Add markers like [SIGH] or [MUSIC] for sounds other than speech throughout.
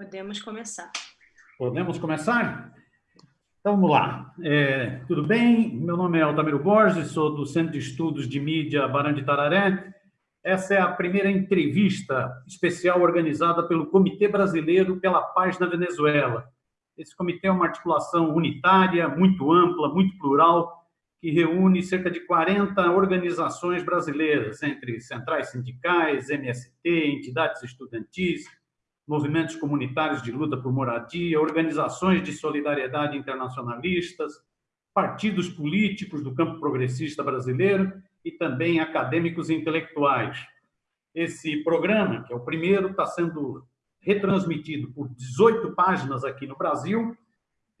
Podemos começar. Podemos começar? Então, vamos lá. É, tudo bem? Meu nome é Altamiro Borges, sou do Centro de Estudos de Mídia Barão de Tararé. Essa é a primeira entrevista especial organizada pelo Comitê Brasileiro pela Paz na Venezuela. Esse comitê é uma articulação unitária, muito ampla, muito plural, que reúne cerca de 40 organizações brasileiras, entre centrais sindicais, MST, entidades estudantis, movimentos comunitários de luta por moradia, organizações de solidariedade internacionalistas, partidos políticos do campo progressista brasileiro e também acadêmicos e intelectuais. Esse programa, que é o primeiro, está sendo retransmitido por 18 páginas aqui no Brasil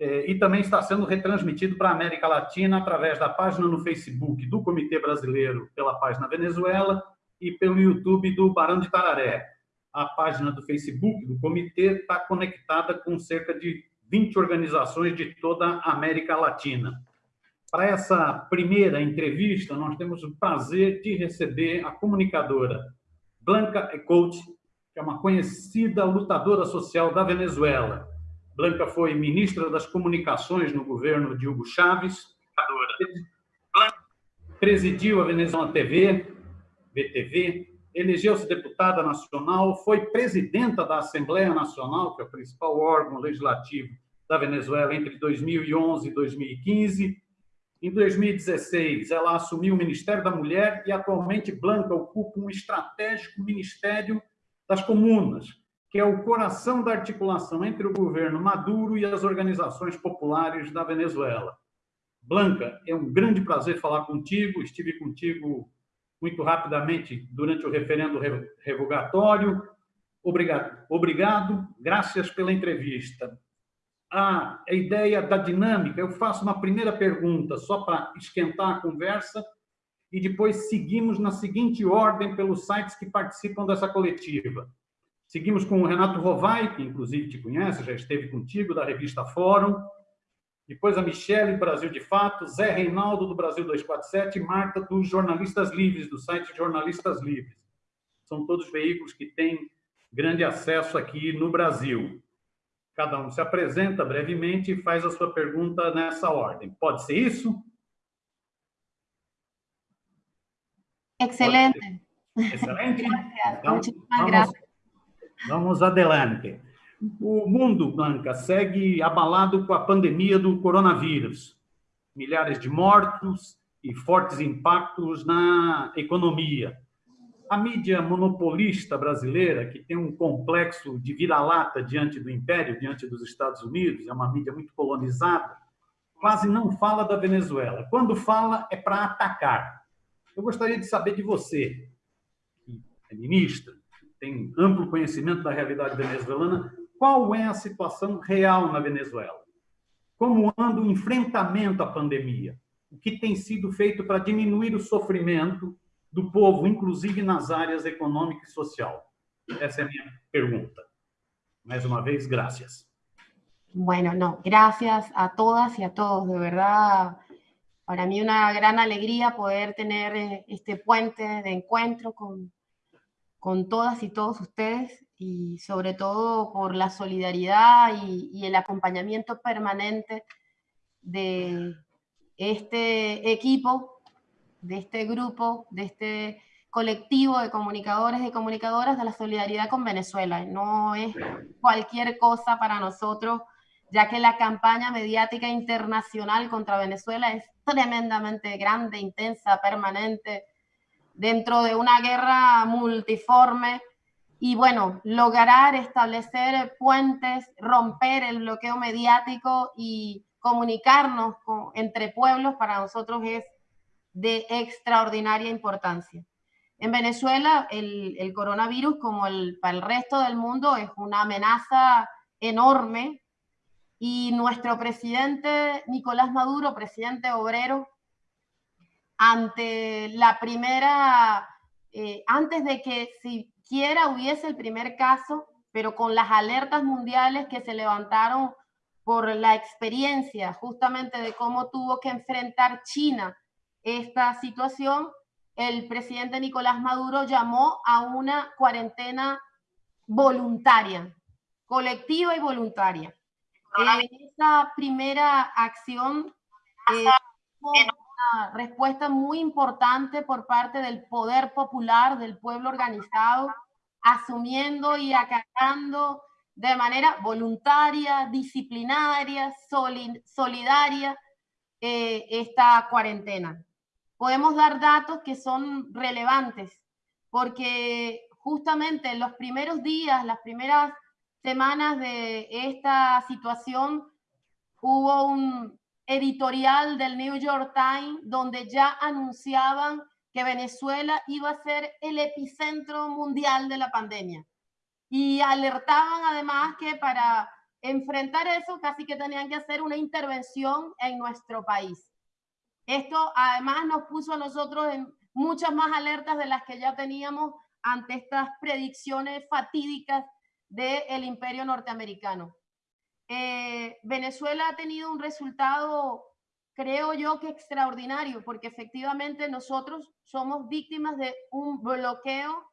é, e também está sendo retransmitido para a América Latina através da página no Facebook do Comitê Brasileiro pela Página Venezuela e pelo YouTube do Barão de Tararé a página do Facebook do comitê está conectada com cerca de 20 organizações de toda a América Latina. Para essa primeira entrevista, nós temos o prazer de receber a comunicadora Blanca Ecoute, que é uma conhecida lutadora social da Venezuela. Blanca foi ministra das Comunicações no governo de Hugo Chávez, presidiu a Venezuela TV, VTV, elegeu-se deputada nacional, foi presidenta da Assembleia Nacional, que é o principal órgão legislativo da Venezuela entre 2011 e 2015. Em 2016, ela assumiu o Ministério da Mulher e atualmente Blanca ocupa um estratégico Ministério das Comunas, que é o coração da articulação entre o governo Maduro e as organizações populares da Venezuela. Blanca, é um grande prazer falar contigo. Estive contigo muito rapidamente durante o referendo revogatório. Obrigado, obrigado, graças pela entrevista. A, ideia da dinâmica, eu faço uma primeira pergunta só para esquentar a conversa e depois seguimos na seguinte ordem pelos sites que participam dessa coletiva. Seguimos com o Renato Rovai, que inclusive te conhece, já esteve contigo, da revista Fórum, depois a Michele, Brasil de Fato, Zé Reinaldo, do Brasil 247, e Marta, dos Jornalistas Livres, do site Jornalistas Livres. São todos veículos que têm grande acesso aqui no Brasil. Cada um se apresenta brevemente e faz a sua pergunta nessa ordem. Pode ser isso? Excelente. Excelente? Então, vamos, vamos adelante. O mundo, Blanca, segue abalado com a pandemia do coronavírus. Milhares de mortos e fortes impactos na economia. A mídia monopolista brasileira, que tem um complexo de vira-lata diante do império, diante dos Estados Unidos, é uma mídia muito colonizada, quase não fala da Venezuela. Quando fala, é para atacar. Eu gostaria de saber de você, que é ministra, tem amplo conhecimento da realidade venezuelana, qual é a situação real na Venezuela? Como anda o enfrentamento à pandemia? O que tem sido feito para diminuir o sofrimento do povo, inclusive nas áreas econômica e social? Essa é a minha pergunta. Mais uma vez, gracias. Bueno, no, gracias a todas y a todos, de verdad. Para mí una gran alegría poder tener eh, este puente de encuentro con, con todas y todos ustedes y sobre todo por la solidaridad y, el acompañamiento permanente de este equipo, de este grupo, de este colectivo de comunicadores y comunicadoras de la solidaridad con Venezuela. No es cualquier cosa para nosotros, ya que la campaña mediática internacional contra Venezuela es tremendamente grande, intensa, permanente, dentro de una guerra multiforme y bueno, lograr establecer puentes, romper el bloqueo mediático y comunicarnos entre pueblos para nosotros es de extraordinaria importancia. En Venezuela, el, el coronavirus, como el, para el resto del mundo, es una amenaza enorme y nuestro presidente Nicolás Maduro, presidente obrero, ante la primera, eh, antes de que si quiera hubiese el primer caso, pero con las alertas mundiales que se levantaron por la experiencia justamente de cómo tuvo que enfrentar China esta situación, el presidente Nicolás Maduro llamó a una cuarentena voluntaria, colectiva y voluntaria. En esta primera acción, eh, una respuesta muy importante por parte del poder popular, del pueblo organizado, asumiendo y acatando de manera voluntaria, disciplinaria, solidaria eh, esta cuarentena. Podemos dar datos que son relevantes porque justamente en los primeros días, las primeras semanas de esta situación, hubo un editorial del New York Times donde ya anunciaban que Venezuela iba a ser el epicentro mundial de la pandemia. Y alertaban además que para enfrentar eso casi que tenían que hacer una intervención en nuestro país. Esto además nos puso a nosotros en muchas más alertas de las que ya teníamos ante estas predicciones fatídicas del imperio norteamericano. Eh, Venezuela ha tenido un resultado, creo yo que extraordinario, porque efectivamente nosotros somos víctimas de un bloqueo,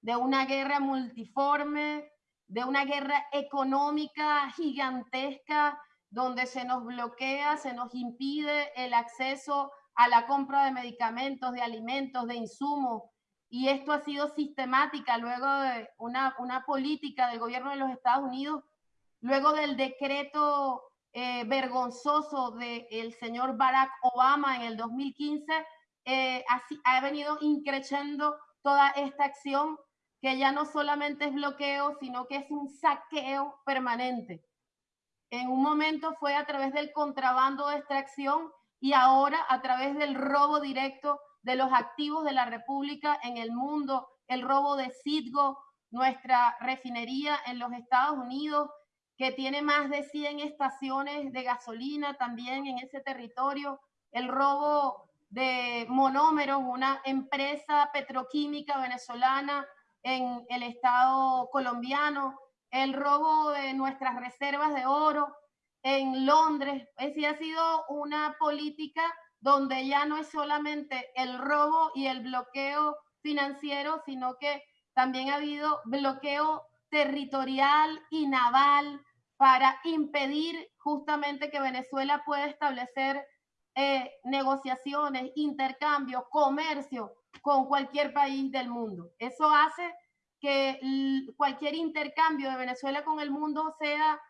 de una guerra multiforme, de una guerra económica gigantesca, donde se nos bloquea, se nos impide el acceso a la compra de medicamentos, de alimentos, de insumos, y esto ha sido sistemática luego de una, una política del gobierno de los Estados Unidos luego del decreto eh, vergonzoso del señor Barack Obama en el 2015, eh, ha venido increciendo toda esta acción que ya no solamente es bloqueo, sino que es un saqueo permanente. En un momento fue a través del contrabando de extracción y ahora a través del robo directo de los activos de la República en el mundo, el robo de Citgo, nuestra refinería en los Estados Unidos, que tiene más de 100 estaciones de gasolina también en ese territorio, el robo de monómeros, una empresa petroquímica venezolana en el estado colombiano, el robo de nuestras reservas de oro en Londres. Es decir, ha sido una política donde ya no es solamente el robo y el bloqueo financiero, sino que también ha habido bloqueo territorial y naval para impedir justamente que Venezuela pueda establecer eh, negociaciones, intercambio, comercio con cualquier país del mundo. Eso hace que cualquier intercambio de Venezuela con el mundo sea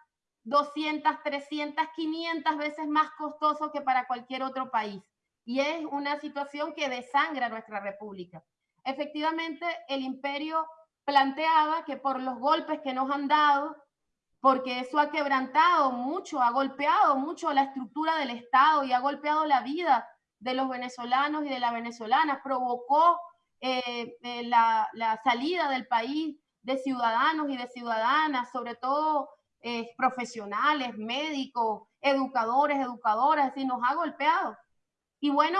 200, 300, 500 veces más costoso que para cualquier otro país. Y es una situación que desangra nuestra república. Efectivamente, el imperio planteaba que por los golpes que nos han dado, porque eso ha quebrantado mucho, ha golpeado mucho la estructura del Estado y ha golpeado la vida de los venezolanos y de las venezolanas, provocó eh, eh, la, salida del país de ciudadanos y de ciudadanas, sobre todo eh, profesionales, médicos, educadores, educadoras, y nos ha golpeado. Y bueno,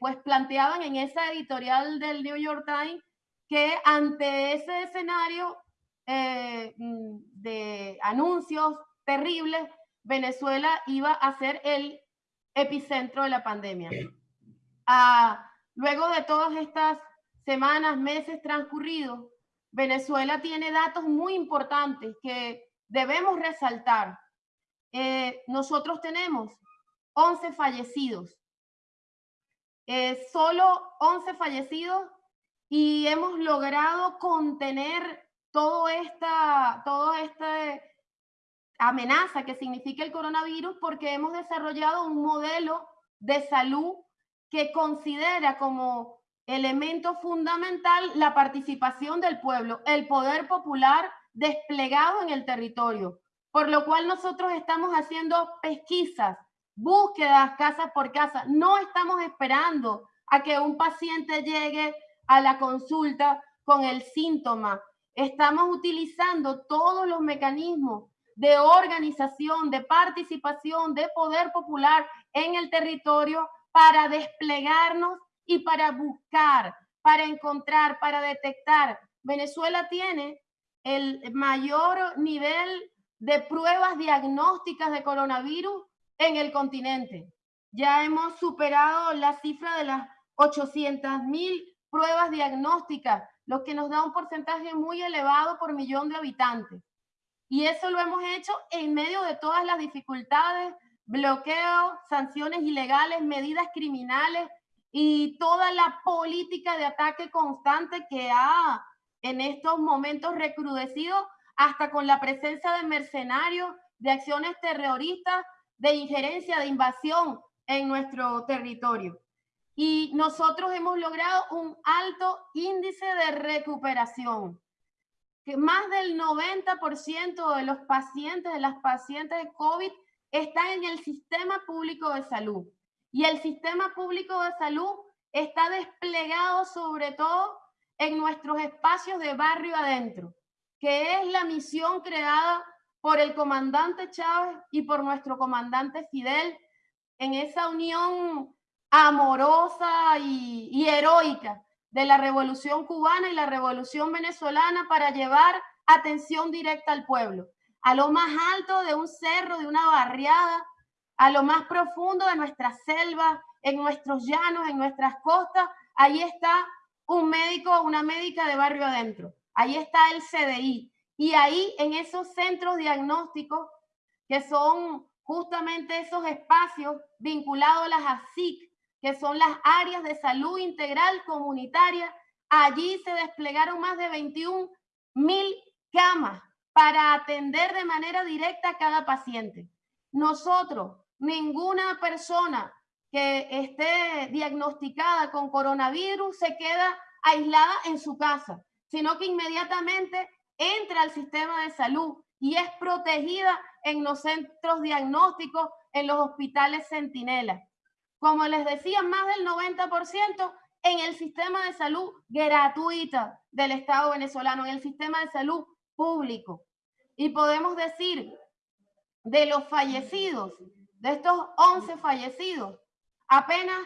pues planteaban en esa editorial del New York Times que ante ese escenario eh, mm, de anuncios terribles, Venezuela iba a ser el epicentro de la pandemia. Ah, luego de todas estas semanas, meses transcurridos, Venezuela tiene datos muy importantes que debemos resaltar. Eh, nosotros tenemos 11 fallecidos, eh, solo 11 fallecidos y hemos logrado contener todo esta, todo este amenaza que significa el coronavirus porque hemos desarrollado un modelo de salud que considera como elemento fundamental la participación del pueblo, el poder popular desplegado en el territorio, por lo cual nosotros estamos haciendo pesquisas, búsquedas casa por casa, no estamos esperando a que un paciente llegue a la consulta con el síntoma estamos utilizando todos los mecanismos de organización, de participación, de poder popular en el territorio para desplegarnos y para buscar, para encontrar, para detectar. Venezuela tiene el mayor nivel de pruebas diagnósticas de coronavirus en el continente. Ya hemos superado la cifra de las 800 mil pruebas diagnósticas lo que nos da un porcentaje muy elevado por millón de habitantes. Y eso lo hemos hecho en medio de todas las dificultades, bloqueos, sanciones ilegales, medidas criminales y toda la política de ataque constante que ha en estos momentos recrudecido hasta con la presencia de mercenarios, de acciones terroristas, de injerencia, de invasión en nuestro territorio. Y nosotros hemos logrado un alto índice de recuperación, que más del 90% de los pacientes, de las pacientes de COVID, están en el sistema público de salud. Y el sistema público de salud está desplegado sobre todo en nuestros espacios de barrio adentro, que es la misión creada por el comandante Chávez y por nuestro comandante Fidel en esa unión amorosa y, heroica de la revolución cubana y la revolución venezolana para llevar atención directa al pueblo, a lo más alto de un cerro, de una barriada, a lo más profundo de nuestras selvas, en nuestros llanos, en nuestras costas, ahí está un médico, una médica de barrio adentro, ahí está el CDI, y ahí en esos centros diagnósticos, que son justamente esos espacios vinculados a las ASIC, que son las áreas de salud integral comunitaria, allí se desplegaron más de 21 mil camas para atender de manera directa a cada paciente. Nosotros, ninguna persona que esté diagnosticada con coronavirus se queda aislada en su casa, sino que inmediatamente entra al sistema de salud y es protegida en los centros diagnósticos, en los hospitales centinelas como les decía, más del 90% en el sistema de salud gratuita del Estado venezolano, en el sistema de salud público. Y podemos decir, de los fallecidos, de estos 11 fallecidos, apenas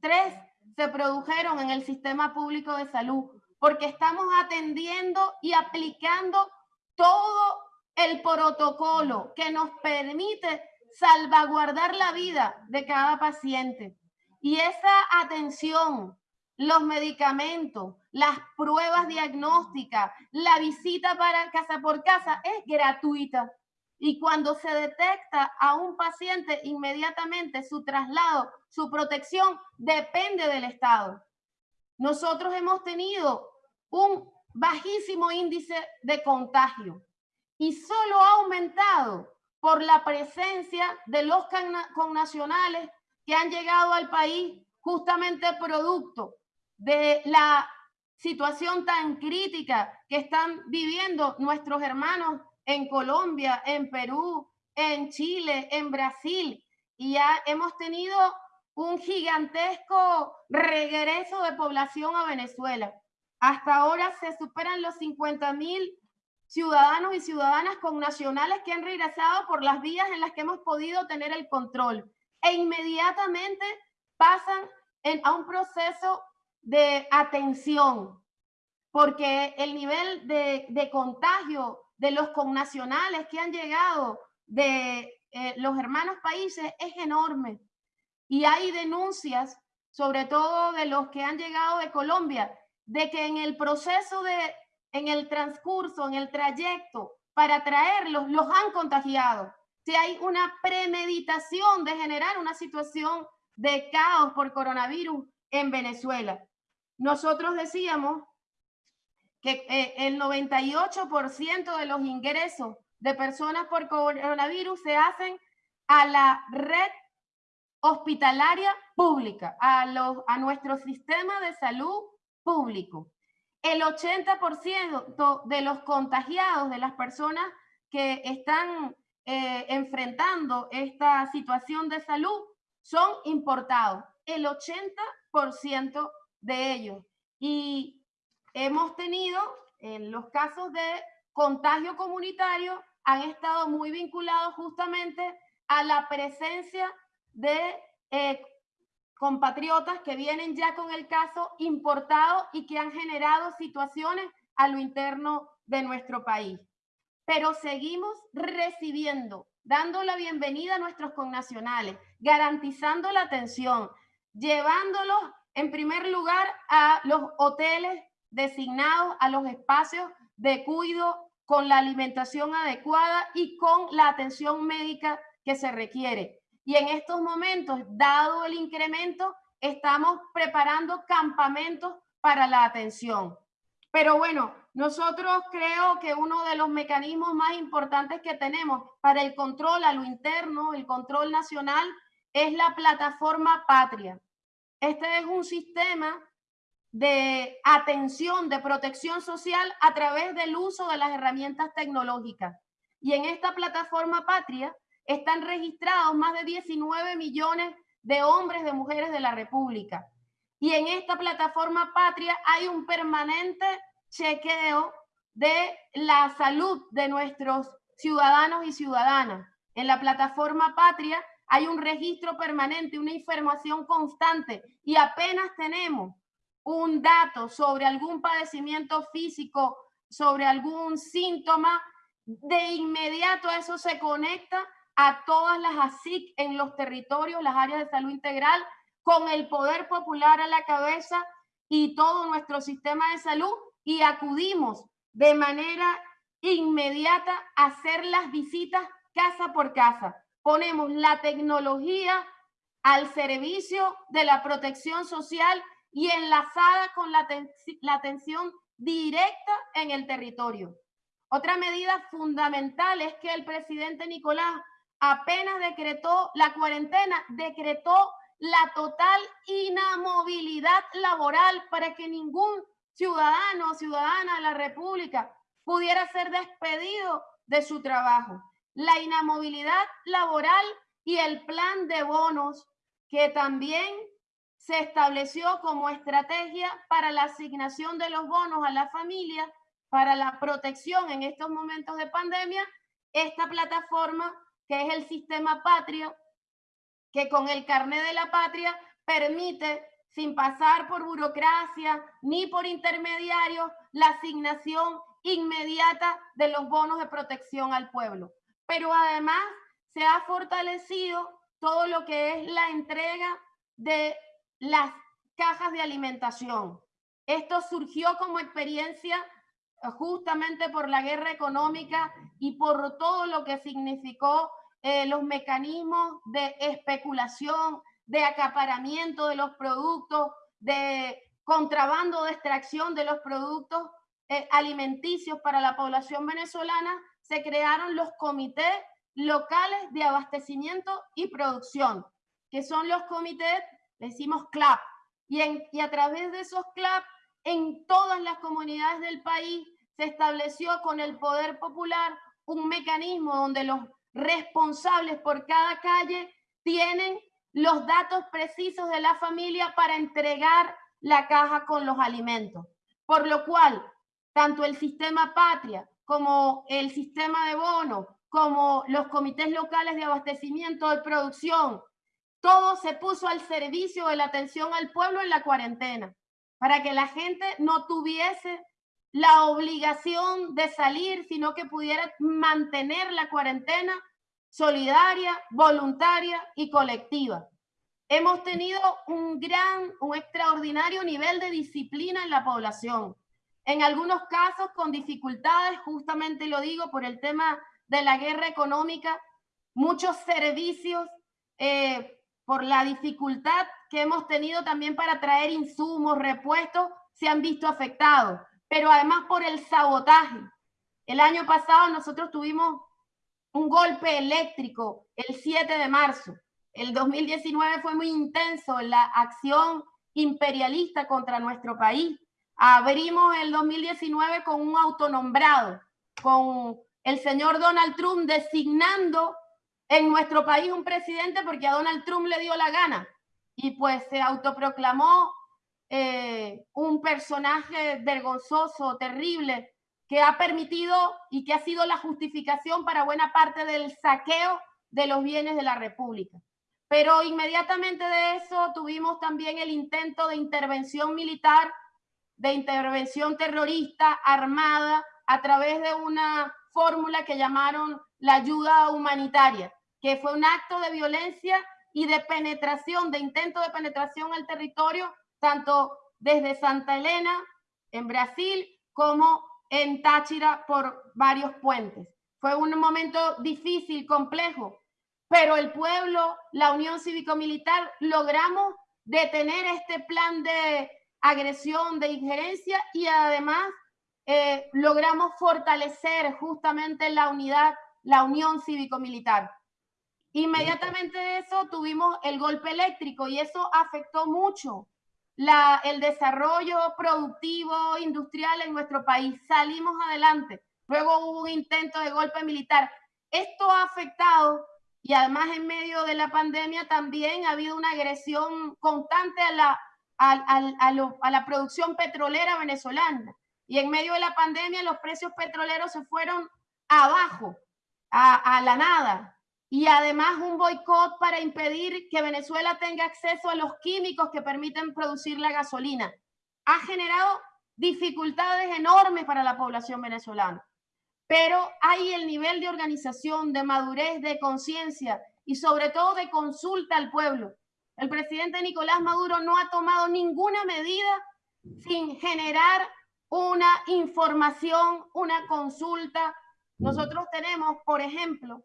tres se produjeron en el sistema público de salud, porque estamos atendiendo y aplicando todo el protocolo que nos permite salvaguardar la vida de cada paciente. Y esa atención, los medicamentos, las pruebas diagnósticas, la visita para casa por casa es gratuita. Y cuando se detecta a un paciente, inmediatamente su traslado, su protección depende del Estado. Nosotros hemos tenido un bajísimo índice de contagio y solo ha aumentado por la presencia de los connacionales que han llegado al país justamente producto de la situación tan crítica que están viviendo nuestros hermanos en Colombia, en Perú, en Chile, en Brasil. Y ya hemos tenido un gigantesco regreso de población a Venezuela. Hasta ahora se superan los 50 mil ciudadanos y ciudadanas con nacionales que han regresado por las vías en las que hemos podido tener el control e inmediatamente pasan a un proceso de atención, porque el nivel de, contagio de los connacionales que han llegado de eh, los hermanos países es enorme. Y hay denuncias, sobre todo de los que han llegado de Colombia, de que en el proceso de en el transcurso, en el trayecto para traerlos, los han contagiado. Si hay una premeditación de generar una situación de caos por coronavirus en Venezuela. Nosotros decíamos que eh, el 98% de los ingresos de personas por coronavirus se hacen a la red hospitalaria pública, a, los, a nuestro sistema de salud público el 80% de los contagiados, de las personas que están eh, enfrentando esta situación de salud, son importados. El 80% de ellos. Y hemos tenido, en los casos de contagio comunitario, han estado muy vinculados justamente a la presencia de eh, compatriotas que vienen ya con el caso importado y que han generado situaciones a lo interno de nuestro país. Pero seguimos recibiendo, dando la bienvenida a nuestros connacionales, garantizando la atención, llevándolos en primer lugar a los hoteles designados, a los espacios de cuidado con la alimentación adecuada y con la atención médica que se requiere. Y en estos momentos, dado el incremento, estamos preparando campamentos para la atención. Pero bueno, nosotros creo que uno de los mecanismos más importantes que tenemos para el control a lo interno, el control nacional, es la plataforma Patria. Este es un sistema de atención, de protección social a través del uso de las herramientas tecnológicas. Y en esta plataforma Patria están registrados más de 19 millones de hombres, de mujeres de la República. Y en esta plataforma Patria hay un permanente chequeo de la salud de nuestros ciudadanos y ciudadanas. En la plataforma Patria hay un registro permanente, una información constante y apenas tenemos un dato sobre algún padecimiento físico, sobre algún síntoma, de inmediato eso se conecta a todas las ASIC en los territorios, las áreas de salud integral, con el poder popular a la cabeza y todo nuestro sistema de salud y acudimos de manera inmediata a hacer las visitas casa por casa. Ponemos la tecnología al servicio de la protección social y enlazada con la, la atención directa en el territorio. Otra medida fundamental es que el presidente Nicolás apenas decretó la cuarentena, decretó la total inamovilidad laboral para que ningún ciudadano o ciudadana de la República pudiera ser despedido de su trabajo. La inamovilidad laboral y el plan de bonos que también se estableció como estrategia para la asignación de los bonos a la familia, para la protección en estos momentos de pandemia, esta plataforma que es el sistema patrio, que con el carnet de la patria permite, sin pasar por burocracia ni por intermediarios, la asignación inmediata de los bonos de protección al pueblo. Pero además se ha fortalecido todo lo que es la entrega de las cajas de alimentación. Esto surgió como experiencia eh, justamente por la guerra económica y por todo lo que significó eh, los mecanismos de especulación, de acaparamiento de los productos, de contrabando de extracción de los productos eh, alimenticios para la población venezolana, se crearon los comités locales de abastecimiento y producción, que son los comités decimos CLAP, y, y a través de esos CLAP, en todas las comunidades del país se estableció con el poder popular un mecanismo donde los responsables por cada calle tienen los datos precisos de la familia para entregar la caja con los alimentos. Por lo cual, tanto el sistema patria como el sistema de bono, como los comités locales de abastecimiento de producción, todo se puso al servicio de la atención al pueblo en la cuarentena, para que la gente no tuviese la obligación de salir, sino que pudiera mantener la cuarentena solidaria, voluntaria y colectiva. Hemos tenido un gran, un extraordinario nivel de disciplina en la población. En algunos casos con dificultades, justamente lo digo por el tema de la guerra económica, muchos servicios eh, por la dificultad que hemos tenido también para traer insumos, repuestos, se han visto afectados, pero además por el sabotaje. El año pasado nosotros tuvimos un golpe eléctrico el 7 de marzo. El 2019 fue muy intenso en la acción imperialista contra nuestro país. Abrimos el 2019 con un autonombrado, con el señor Donald Trump designando en nuestro país un presidente porque a Donald Trump le dio la gana y pues se autoproclamó eh, un personaje vergonzoso, terrible, que ha permitido y que ha sido la justificación para buena parte del saqueo de los bienes de la República. Pero inmediatamente de eso tuvimos también el intento de intervención militar, de intervención terrorista armada a través de una fórmula que llamaron la ayuda humanitaria que fue un acto de violencia y de penetración, de intento de penetración al territorio, tanto desde Santa Elena, en Brasil, como en Táchira por varios puentes. Fue un momento difícil, complejo, pero el pueblo, la Unión Cívico-Militar, logramos detener este plan de agresión, de injerencia y además eh, logramos fortalecer justamente la unidad, la Unión Cívico-Militar. Inmediatamente de eso tuvimos el golpe eléctrico y eso afectó mucho la, el desarrollo productivo, industrial en nuestro país. Salimos adelante. Luego hubo un intento de golpe militar. Esto ha afectado y además en medio de la pandemia también ha habido una agresión constante a la, a, la producción petrolera venezolana. Y en medio de la pandemia los precios petroleros se fueron abajo, a, a la nada y además un boicot para impedir que Venezuela tenga acceso a los químicos que permiten producir la gasolina. Ha generado dificultades enormes para la población venezolana, pero hay el nivel de organización, de madurez, de conciencia y sobre todo de consulta al pueblo. El presidente Nicolás Maduro no ha tomado ninguna medida sin generar una información, una consulta. Nosotros tenemos, por ejemplo,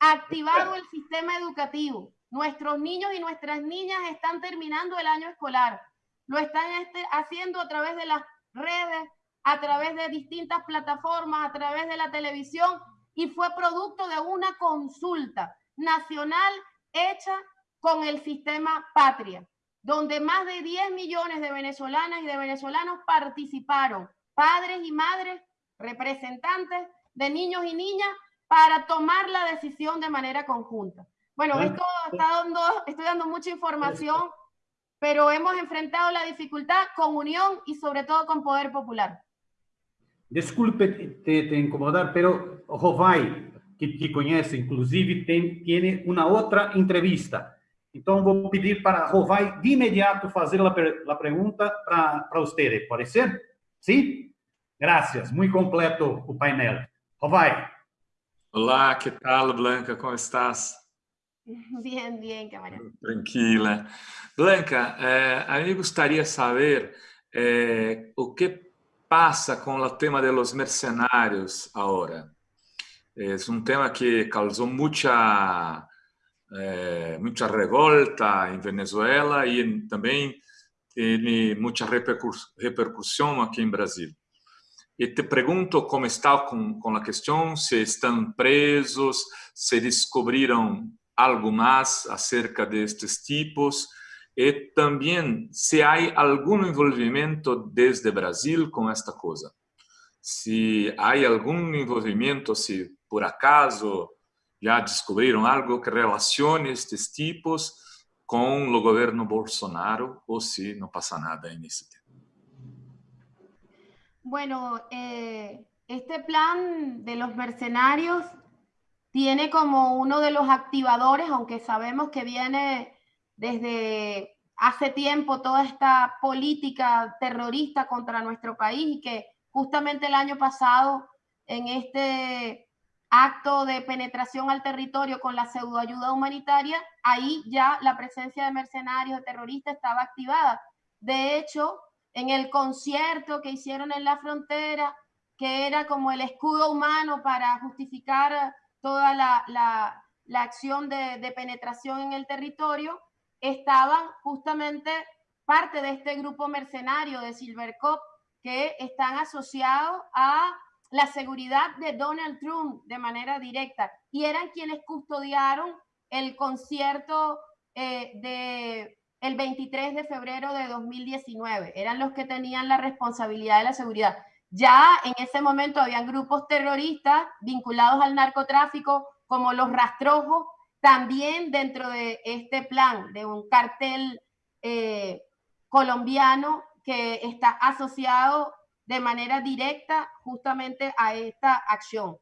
activado el sistema educativo. Nuestros niños y nuestras niñas están terminando el año escolar. Lo están este, haciendo a través de las redes, a través de distintas plataformas, a través de la televisión y fue producto de una consulta nacional hecha con el sistema Patria, donde más de 10 millones de venezolanas y de venezolanos participaron, padres y madres, representantes de niños y niñas para tomar la decisión de manera conjunta. Bueno, esto está dando, estoy dando mucha información, pero hemos enfrentado la dificultad con unión y sobre todo con poder popular. Desculpe te, te incomodar, pero Rovai, que te conhece, inclusive, tem, tiene uma outra entrevista. Então, vou pedir para Rovai de imediato fazer a, a pergunta para você, pode ser? Sim? Graças, muito completo o painel. Rovai. Olá, que tal, Blanca? Como estás? [LAUGHS] Bien, bien, camarada. Tranquila. Blanca, eh, a mí me gustaría saber eh, o que pasa con el tema de los mercenarios ahora. Es un tema que causó mucha, eh, mucha revolta en Venezuela y también tiene mucha repercusión aquí en Brasil. E te pergunto como está com, com a questão, se estão presos, se descobriram algo mais acerca destes tipos e também se há algum envolvimento desde Brasil com esta coisa. Se há algum envolvimento, se por acaso já descobriram algo que relacione estes tipos com o governo Bolsonaro ou se não passa nada nesse tema. Bueno, eh, este plan de los mercenarios tiene como uno de los activadores, aunque sabemos que viene desde hace tiempo toda esta política terrorista contra nuestro país y que justamente el año pasado en este acto de penetración al territorio con la pseudoayuda humanitaria, ahí ya la presencia de mercenarios, de terroristas estaba activada. De hecho, en el concierto que hicieron en la frontera, que era como el escudo humano para justificar toda la, acción de, penetración en el territorio, estaban justamente parte de este grupo mercenario de Silvercop que están asociados a la seguridad de Donald Trump de manera directa. Y eran quienes custodiaron el concierto eh, de el 23 de febrero de 2019. Eran los que tenían la responsabilidad de la seguridad. Ya en ese momento habían grupos terroristas vinculados al narcotráfico, como los rastrojos, también dentro de este plan de un cartel eh, colombiano que está asociado de manera directa justamente a esta acción.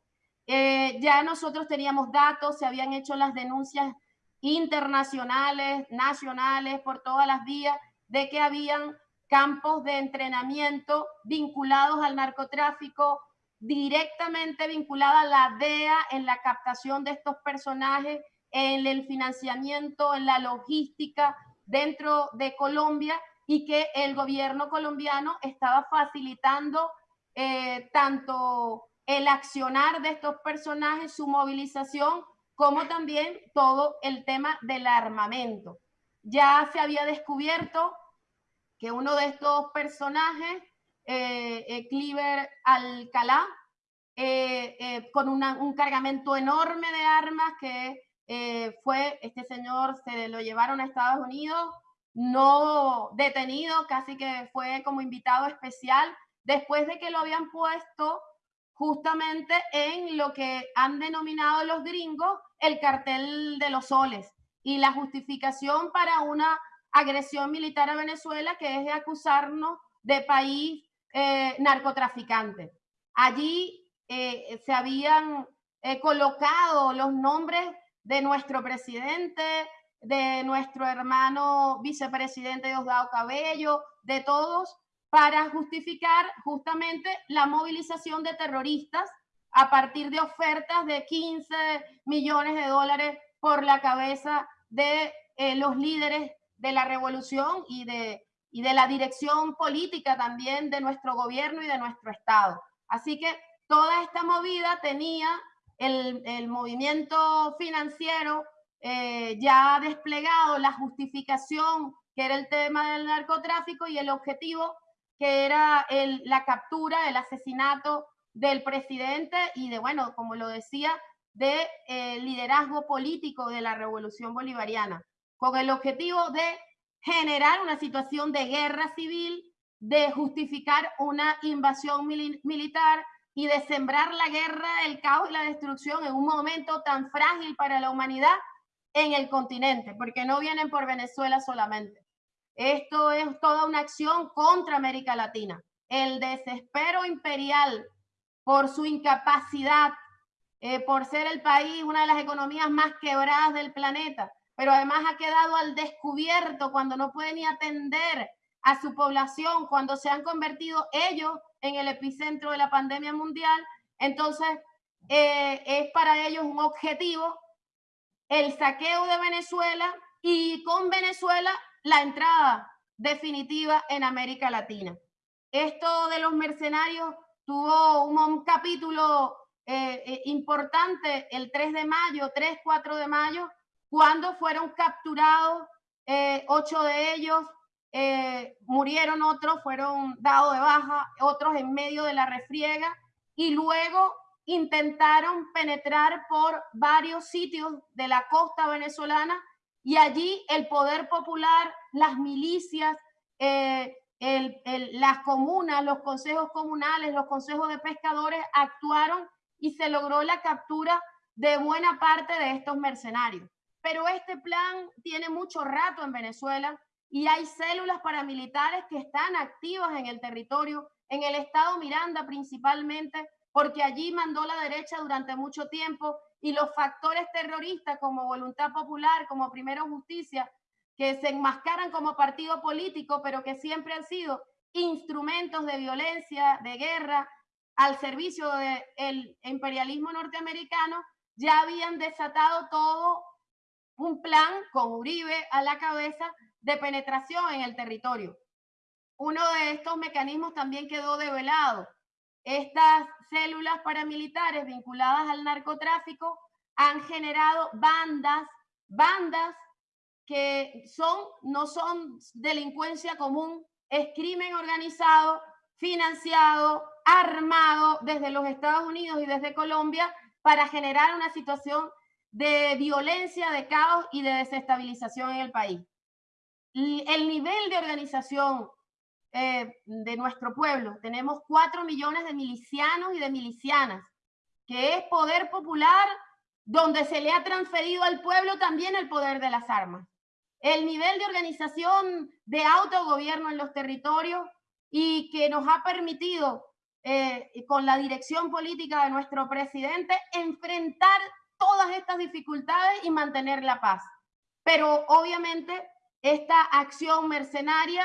Eh, ya nosotros teníamos datos, se habían hecho las denuncias internacionales, nacionales, por todas las vías, de que habían campos de entrenamiento vinculados al narcotráfico, directamente vinculada a la DEA en la captación de estos personajes, en el financiamiento, en la logística dentro de Colombia y que el gobierno colombiano estaba facilitando eh, tanto el accionar de estos personajes, su movilización, como también todo el tema del armamento. Ya se había descubierto que uno de estos personajes, eh, eh Cliver Alcalá, eh, eh, con un cargamento enorme de armas que fue, este señor se lo llevaron a Estados Unidos, no detenido, casi que fue como invitado especial, después de que lo habían puesto justamente en lo que han denominado los gringos el cartel de los soles y la justificación para una agresión militar a Venezuela que es de acusarnos de país eh, narcotraficante. Allí eh, se habían eh, colocado los nombres de nuestro presidente, de nuestro hermano vicepresidente Diosdado Cabello, de todos, para justificar justamente la movilización de terroristas a partir de ofertas de 15 millones de dólares por la cabeza de eh, los líderes de la revolución y de, y de la dirección política también de nuestro gobierno y de nuestro Estado. Así que toda esta movida tenía el, el movimiento financiero eh, ya desplegado la justificación que era el tema del narcotráfico y el objetivo que era la captura, el asesinato del presidente y de, bueno, como lo decía, de eh, liderazgo político de la revolución bolivariana, con el objetivo de generar una situación de guerra civil, de justificar una invasión militar y de sembrar la guerra, el caos y la destrucción en un momento tan frágil para la humanidad en el continente, porque no vienen por Venezuela solamente. Esto es toda una acción contra América Latina. El desespero imperial por su incapacidad, eh, por ser el país, una de las economías más quebradas del planeta, pero además ha quedado al descubierto cuando no puede ni atender a su población, cuando se han convertido ellos en el epicentro de la pandemia mundial. Entonces, eh, es para ellos un objetivo el saqueo de Venezuela y con Venezuela la entrada definitiva en América Latina. Esto de los mercenarios tuvo un, capítulo eh, eh, importante el 3 de mayo, 3, 4 de mayo, cuando fueron capturados eh, ocho de ellos, murieron otros, fueron dados de baja, otros en medio de la refriega, y luego intentaron penetrar por varios sitios de la costa venezolana y allí el poder popular, las milicias, eh, las comunas, los consejos comunales, los consejos de pescadores actuaron y se logró la captura de buena parte de estos mercenarios. Pero este plan tiene mucho rato en Venezuela y hay células paramilitares que están activas en el territorio, en el estado Miranda principalmente, porque allí mandó la derecha durante mucho tiempo y los factores terroristas como Voluntad Popular, como Primero Justicia, que se enmascaran como partido político, pero que siempre han sido instrumentos de violencia, de guerra, al servicio del imperialismo norteamericano, ya habían desatado todo un plan con Uribe a la cabeza de penetración en el territorio. Uno de estos mecanismos también quedó develado estas células paramilitares vinculadas al narcotráfico han generado bandas, bandas que son, no son delincuencia común, es crimen organizado, financiado, armado desde los Estados Unidos y desde Colombia para generar una situación de violencia, de caos y de desestabilización en el país. El nivel de organización eh, de nuestro pueblo. Tenemos cuatro millones de milicianos y de milicianas, que es poder popular donde se le ha transferido al pueblo también el poder de las armas. El nivel de organización de autogobierno en los territorios y que nos ha permitido, eh, con la dirección política de nuestro presidente, enfrentar todas estas dificultades y mantener la paz. Pero obviamente esta acción mercenaria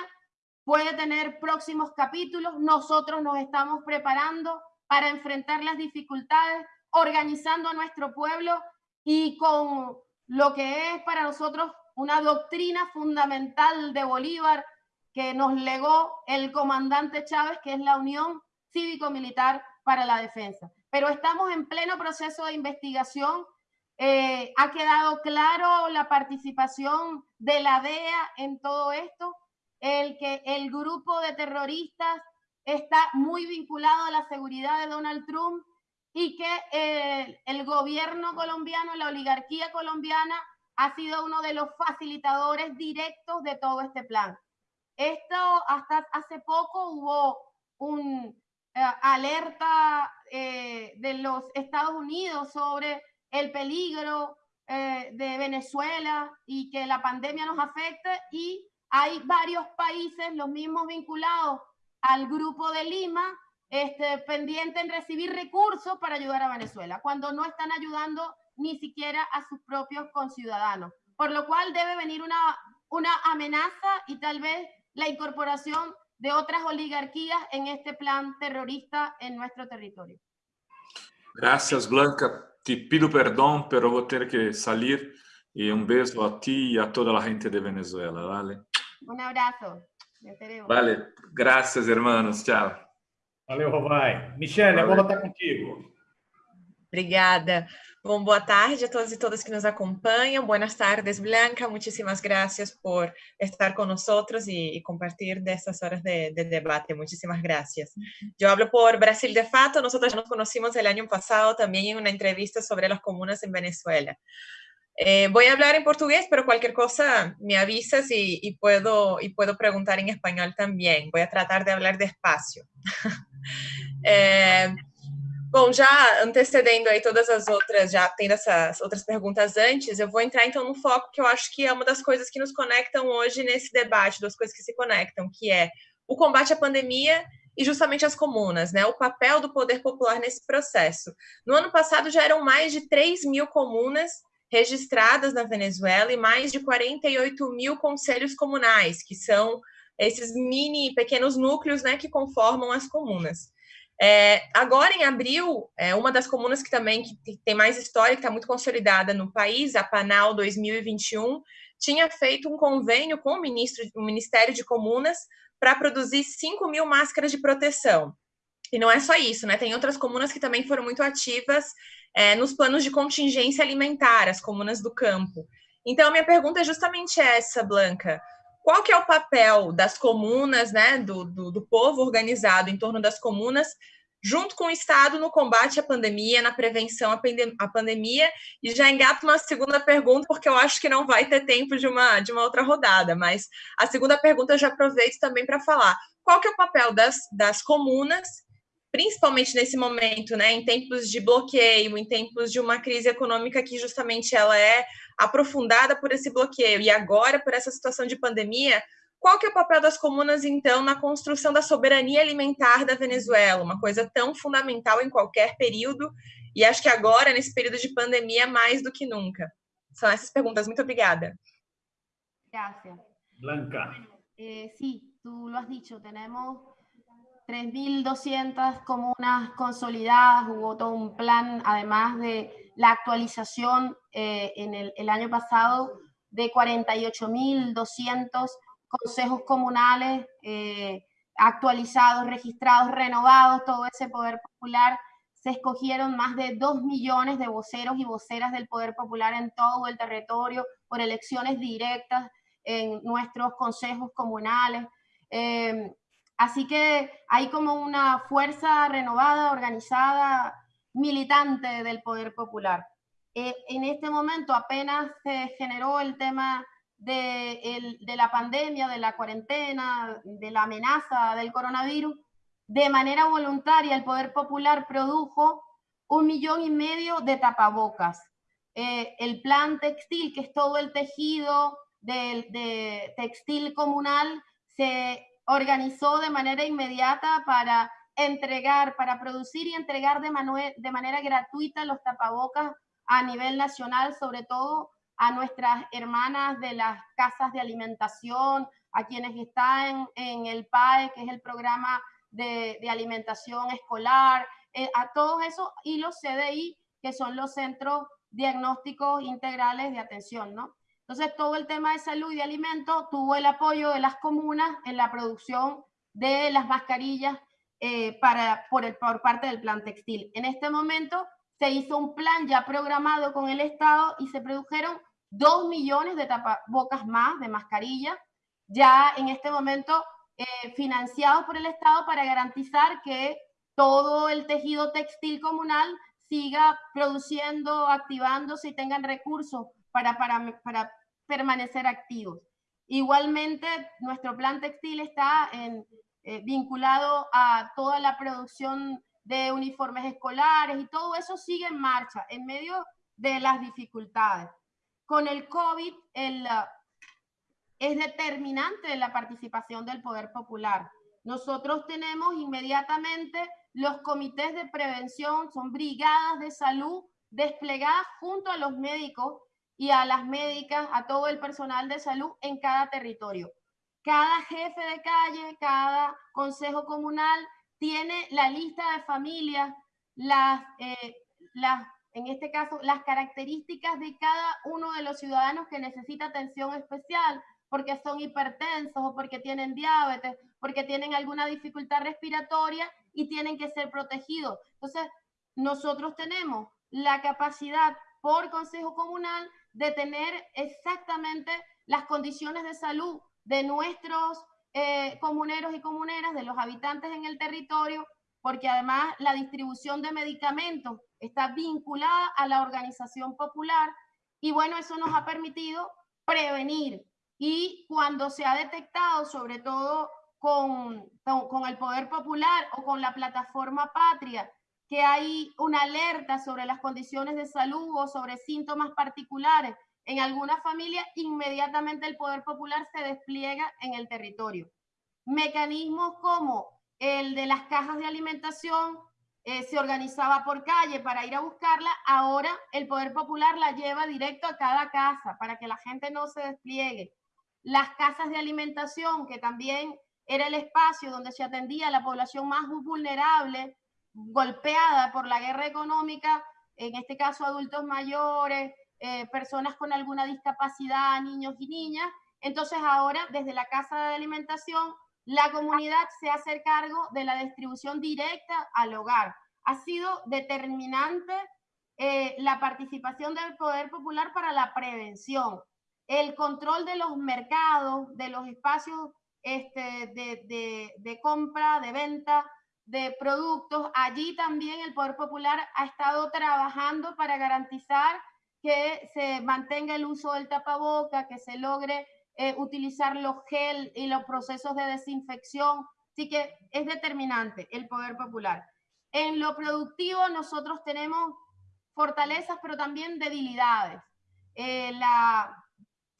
puede tener próximos capítulos. Nosotros nos estamos preparando para enfrentar las dificultades, organizando a nuestro pueblo y con lo que es para nosotros una doctrina fundamental de Bolívar que nos legó el comandante Chávez, que es la unión cívico-militar para la defensa. Pero estamos en pleno proceso de investigación. Eh, ha quedado claro la participación de la DEA en todo esto, el que el grupo de terroristas está muy vinculado a la seguridad de Donald Trump y que eh, el gobierno colombiano, la oligarquía colombiana, ha sido uno de los facilitadores directos de todo este plan. Esto hasta hace poco hubo un eh, alerta eh, de los Estados Unidos sobre el peligro de Venezuela y que la pandemia nos afecte y hay varios países, los mismos vinculados al grupo de Lima, este, pendiente en recibir recursos para ayudar a Venezuela, cuando no están ayudando ni siquiera a sus propios conciudadanos. Por lo cual debe venir una, una amenaza y tal vez la incorporación de otras oligarquías en este plan terrorista en nuestro territorio. Gracias, Blanca. Te pido perdón, pero voy a tener que salir. Y un beso a ti y a toda la gente de Venezuela, ¿vale? Un abrazo. Vale, gracias, hermanos. Chao. Valeu, Rovai. Michelle, vou estar contigo. Obrigada. Bom, boa tarde a todos e todas que nos acompanham. Buenas tardes, Blanca. Muchísimas gracias por estar con nosotros y, y compartir de estas horas de, de, debate. Muchísimas gracias. Yo hablo por Brasil de Fato. Nosotros ya nos conocimos el año pasado también en una entrevista sobre las comunas en Venezuela. Eh, voy a hablar en portugués, pero cualquier cosa me avisas y, y, puedo, y puedo preguntar en español también. Voy a tratar de hablar despacio. é, [LAUGHS] bom, já antecedendo aí todas as outras, já tendo essas outras perguntas antes, eu vou entrar então no foco que eu acho que é uma das coisas que nos conectam hoje nesse debate, duas coisas que se conectam, que é o combate à pandemia e justamente as comunas, né? O papel do poder popular nesse processo. No ano passado já eram mais de 3 mil comunas registradas na Venezuela e mais de 48 mil conselhos comunais, que são esses mini, pequenos núcleos né, que conformam as comunas. É, agora, em abril, é, uma das comunas que também que tem mais história, que está muito consolidada no país, a Panal 2021, tinha feito um convênio com o, ministro, o Ministério de Comunas para produzir 5 mil máscaras de proteção. E não é só isso, né? Tem outras comunas que também foram muito ativas é, nos planos de contingência alimentar, as comunas do campo. Então, minha pergunta é justamente essa, Blanca. Qual que é o papel das comunas, né, do, do, do povo organizado em torno das comunas, junto com o Estado no combate à pandemia, na prevenção à, à pandemia? E já engato uma segunda pergunta, porque eu acho que não vai ter tempo de uma, de uma outra rodada, mas a segunda pergunta eu já aproveito também para falar. Qual que é o papel das, das comunas principalmente nesse momento, né, em tempos de bloqueio, em tempos de uma crise econômica que justamente ela é aprofundada por esse bloqueio e agora por essa situação de pandemia, qual que é o papel das comunas então na construção da soberania alimentar da Venezuela, uma coisa tão fundamental em qualquer período e acho que agora nesse período de pandemia mais do que nunca. São essas perguntas. Muito obrigada. Gracias. Blanca. Eh, sí, tú lo has dicho, tenemos 3.200 comunas consolidadas, hubo todo un plan, además de la actualización eh, en el, año pasado de 48.200 consejos comunales eh, actualizados, registrados, renovados, todo ese poder popular. Se escogieron más de 2 millones de voceros y voceras del poder popular en todo el territorio por elecciones directas en nuestros consejos comunales. Eh, Así que hay como una fuerza renovada, organizada, militante del poder popular. Eh, en este momento apenas se generó el tema de, de, la pandemia, de la cuarentena, de la amenaza del coronavirus, de manera voluntaria el Poder Popular produjo un millón y medio de tapabocas. Eh, el plan textil, que es todo el tejido de, de textil comunal, se organizó de manera inmediata para entregar, para producir y entregar de, de manera gratuita los tapabocas a nivel nacional, sobre todo a nuestras hermanas de las casas de alimentación, a quienes están en el PAE, que es el programa de, alimentación escolar, eh, a todos esos, y los CDI, que son los centros diagnósticos integrales de atención, ¿no? Entonces, todo el tema de salud y de alimentos tuvo el apoyo de las comunas en la producción de las mascarillas eh, para, por, el, por parte del plan textil. En este momento se hizo un plan ya programado con el Estado y se produjeron dos millones de tapabocas más, de mascarillas, ya en este momento eh, financiados por el Estado para garantizar que todo el tejido textil comunal siga produciendo, activándose y tengan recursos para, permanecer activos. Igualmente, nuestro plan textil está eh, vinculado a toda la producción de uniformes escolares y todo eso sigue en marcha en medio de las dificultades. Con el COVID uh, es determinante la participación del poder popular. Nosotros tenemos inmediatamente los comités de prevención, son brigadas de salud desplegadas junto a los médicos y a las médicas, a todo el personal de salud en cada territorio. Cada jefe de calle, cada consejo comunal tiene la lista de familias, las, eh, las, en este caso, las características de cada uno de los ciudadanos que necesita atención especial, porque son hipertensos o porque tienen diabetes, porque tienen alguna dificultad respiratoria y tienen que ser protegidos. Entonces, nosotros tenemos la capacidad por Consejo Comunal de tener exactamente las condiciones de salud de nuestros eh, comuneros y comuneras, de los habitantes en el territorio, porque además la distribución de medicamentos está vinculada a la organización popular y bueno, eso nos ha permitido prevenir. Y cuando se ha detectado, sobre todo con, con el poder popular o con la plataforma patria, que hay una alerta sobre las condiciones de salud o sobre síntomas particulares en alguna familia, inmediatamente el poder popular se despliega en el territorio. Mecanismos como el de las cajas de alimentación eh, se organizaba por calle para ir a buscarla, ahora el poder popular la lleva directo a cada casa para que la gente no se despliegue. Las casas de alimentación, que también era el espacio donde se atendía a la población más vulnerable, golpeada por la guerra económica, en este caso adultos mayores, eh, personas con alguna discapacidad, niños y niñas. Entonces ahora desde la casa de alimentación la comunidad se hace cargo de la distribución directa al hogar. Ha sido determinante eh, la participación del poder popular para la prevención, el control de los mercados, de los espacios este, de, de, de compra, de venta de productos. Allí también el poder popular ha estado trabajando para garantizar que se mantenga el uso del tapaboca, que se logre eh, utilizar los gel y los procesos de desinfección. Así que es determinante el poder popular. En lo productivo nosotros tenemos fortalezas, pero también debilidades. Eh, la,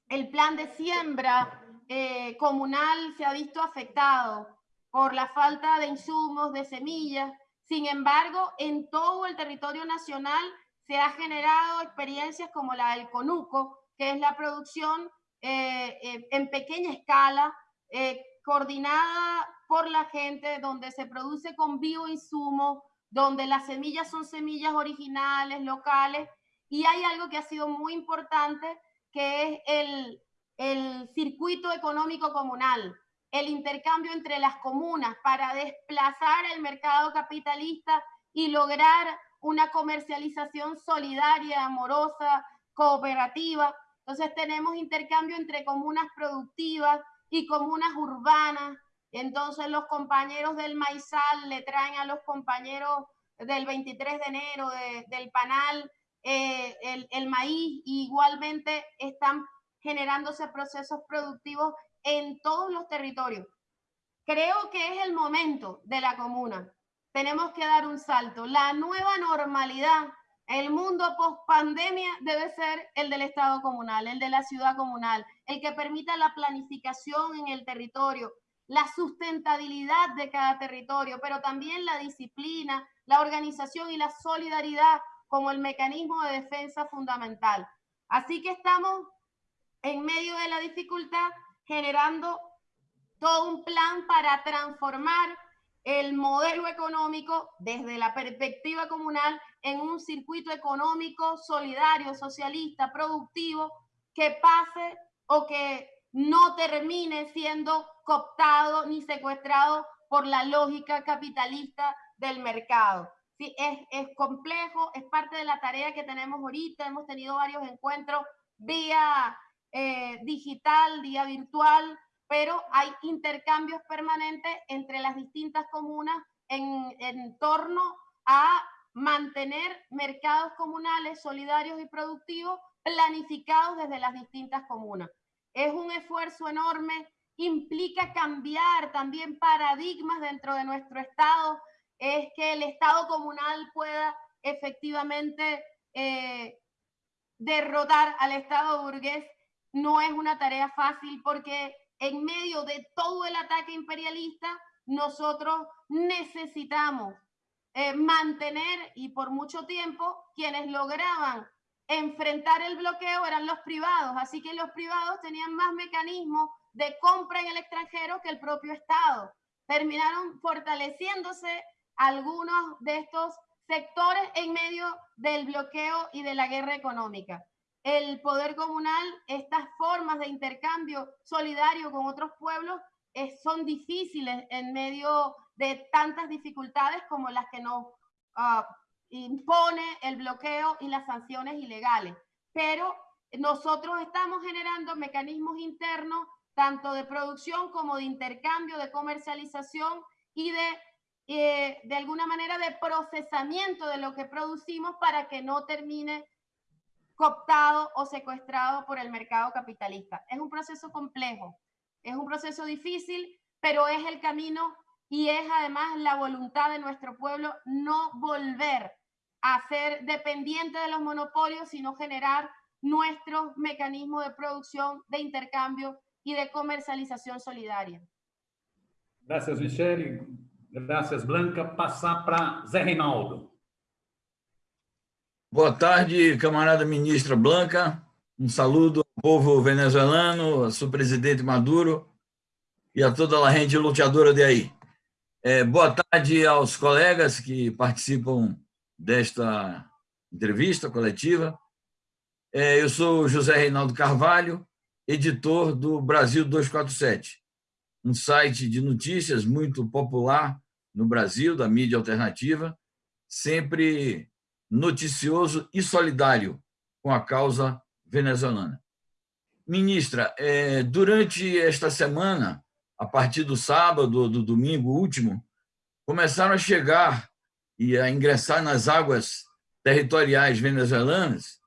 el plan de siembra eh, comunal se ha visto afectado por la falta de insumos, de semillas. Sin embargo, en todo el territorio nacional se ha generado experiencias como la del conuco, que es la producción eh, eh, en pequeña escala, eh, coordinada por la gente, donde se produce con bioinsumos, donde las semillas son semillas originales, locales, y hay algo que ha sido muy importante, que es el, el circuito económico comunal, el intercambio entre las comunas para desplazar el mercado capitalista y lograr una comercialización solidaria, amorosa, cooperativa. Entonces tenemos intercambio entre comunas productivas y comunas urbanas. Entonces los compañeros del maizal le traen a los compañeros del 23 de enero del panal eh, el, el maíz. igualmente están generándose procesos productivos en todos los territorios. Creo que es el momento de la comuna tenemos que dar un salto. La nueva normalidad, el mundo post pandemia debe ser el del Estado comunal, el de la ciudad comunal, el que permita la planificación en el territorio, la sustentabilidad de cada territorio, pero también la disciplina, la organización y la solidaridad como el mecanismo de defensa fundamental. Así que estamos en medio de la dificultad generando todo un plan para transformar el modelo económico desde la perspectiva comunal en un circuito económico solidario, socialista, productivo, que pase o que no termine siendo cooptado ni secuestrado por la lógica capitalista del mercado. Sí, es, es complejo, es parte de la tarea que tenemos ahorita, hemos tenido varios encuentros vía eh, digital, vía virtual, pero hay intercambios permanentes entre las distintas comunas en, en torno a mantener mercados comunales solidarios y productivos planificados desde las distintas comunas. Es un esfuerzo enorme, implica cambiar también paradigmas dentro de nuestro Estado, es que el Estado comunal pueda efectivamente eh, derrotar al Estado burgués. No es una tarea fácil porque en medio de todo el ataque imperialista, nosotros necesitamos eh, mantener, y por mucho tiempo, quienes lograban enfrentar el bloqueo eran los privados, así que los privados tenían más mecanismos de compra en el extranjero que el propio Estado. Terminaron fortaleciéndose algunos de estos sectores en medio del bloqueo y de la guerra económica. El poder comunal, estas formas de intercambio solidario con otros pueblos son difíciles en medio de tantas dificultades como las que nos ah, impone el bloqueo y las sanciones ilegales. Pero nosotros estamos generando mecanismos internos, tanto de producción como de intercambio, de comercialización y de, eh, de alguna manera, de procesamiento de lo que producimos para que no termine cooptado o secuestrado por el mercado capitalista. Es un proceso complejo, es un proceso difícil, pero es el camino y es además la voluntad de nuestro pueblo no volver a ser dependiente de los monopolios, sino generar nuestros mecanismos de producción, de intercambio y de comercialización solidaria. Gracias, Michelle. Gracias, Blanca. Passar para Zé Reinaldo. Boa tarde, camarada ministra Blanca. Um saludo ao povo venezuelano, a seu presidente Maduro e a toda a gente luteadora de aí. É, boa tarde aos colegas que participam desta entrevista coletiva. É, eu sou José Reinaldo Carvalho, editor do Brasil 247, um site de notícias muito popular no Brasil, da mídia alternativa, sempre noticioso e solidário com a causa venezuelana. Ministra, é, durante esta semana, a partir do sábado, do domingo último, começaram a chegar e a ingressar nas águas territoriais venezuelanas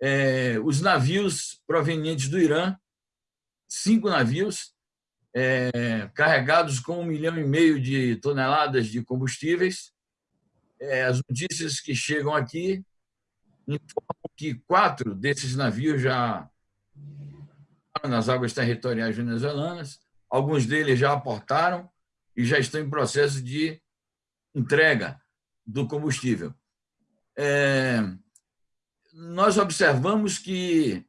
é, os navios provenientes do Irã, cinco navios, é, carregados com um milhão e meio de toneladas de combustíveis. É, as notícias que chegam aqui informam que quatro desses navios já nas águas territoriais venezuelanas, alguns deles já aportaram e já estão em processo de entrega do combustível. É, nós observamos que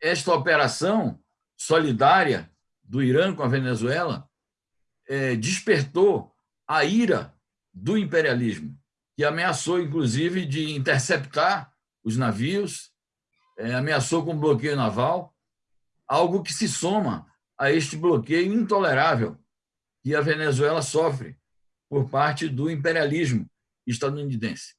esta operação solidária do Irã com a Venezuela é, despertou a ira do imperialismo, que ameaçou, inclusive, de interceptar os navios, é, ameaçou com bloqueio naval, algo que se soma a este bloqueio intolerável que a Venezuela sofre por parte do imperialismo estadunidense.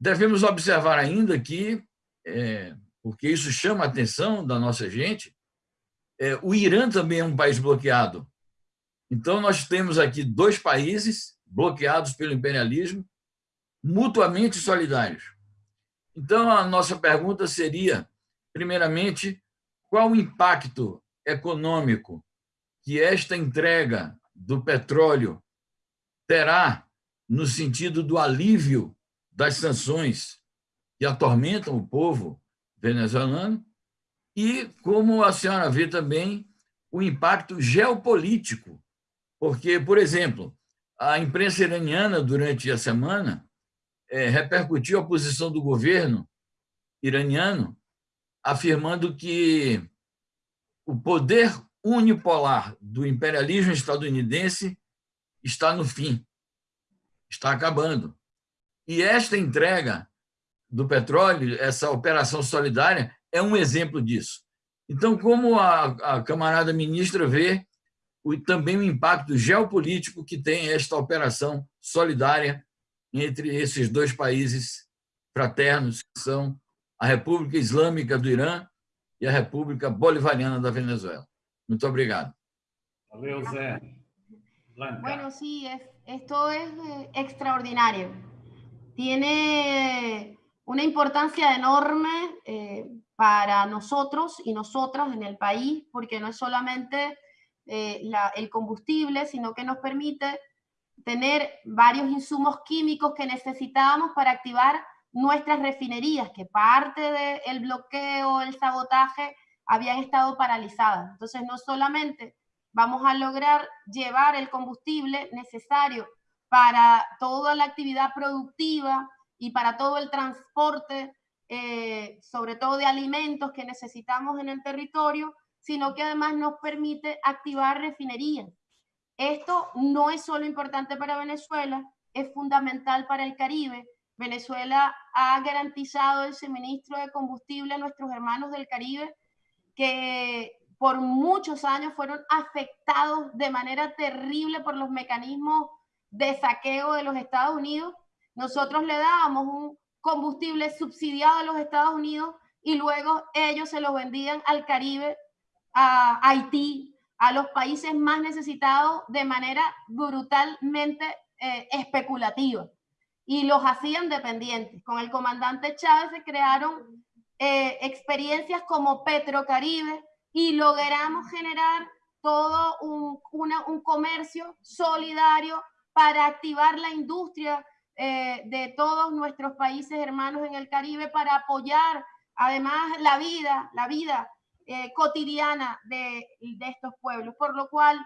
Devemos observar ainda que, é, porque isso chama a atenção da nossa gente, é, o Irã também é um país bloqueado. Então, nós temos aqui dois países bloqueados pelo imperialismo, mutuamente solidários. Então, a nossa pergunta seria, primeiramente, qual o impacto econômico que esta entrega do petróleo terá no sentido do alívio das sanções que atormentam o povo venezuelano e como a senhora vê também o impacto geopolítico, porque, por exemplo, a imprensa iraniana, durante a semana, é, repercutiu a posição do governo iraniano, afirmando que o poder unipolar do imperialismo estadunidense está no fim está acabando. E esta entrega do petróleo, essa operação solidária, é um exemplo disso. Então, como a, a camarada ministra vê também o impacto geopolítico que tem esta operação solidária entre esses dois países fraternos, que são a República Islâmica do Irã e a República Bolivariana da Venezuela. Muito obrigado. Valeu, Zé. Blanca. Bueno, sí, es, esto es eh, extraordinario. Tiene una importancia enorme eh, para nosotros y nosotras en el país, porque no es solamente eh, el combustible, sino que nos permite tener varios insumos químicos que necesitábamos para activar nuestras refinerías, que parte del bloqueo, el sabotaje, habían estado paralizadas. Entonces, no solamente vamos a lograr llevar el combustible necesario para toda la actividad productiva y para todo el transporte, eh, sobre todo de alimentos que necesitamos en el territorio, sino que además nos permite activar refinerías. Esto no es solo importante para Venezuela, es fundamental para el Caribe. Venezuela ha garantizado el suministro de combustible a nuestros hermanos del Caribe que por muchos años fueron afectados de manera terrible por los mecanismos de saqueo de los Estados Unidos. Nosotros le dábamos un combustible subsidiado a los Estados Unidos y luego ellos se lo vendían al Caribe, a Haití, a los países más necesitados de manera brutalmente eh, especulativa y los hacían dependientes. Con el comandante Chávez se crearon eh, experiencias como Petrocaribe y logramos generar todo un, comercio solidario para activar la industria eh, de todos nuestros países hermanos en el Caribe para apoyar además la vida, la vida eh, cotidiana de, de, estos pueblos, por lo cual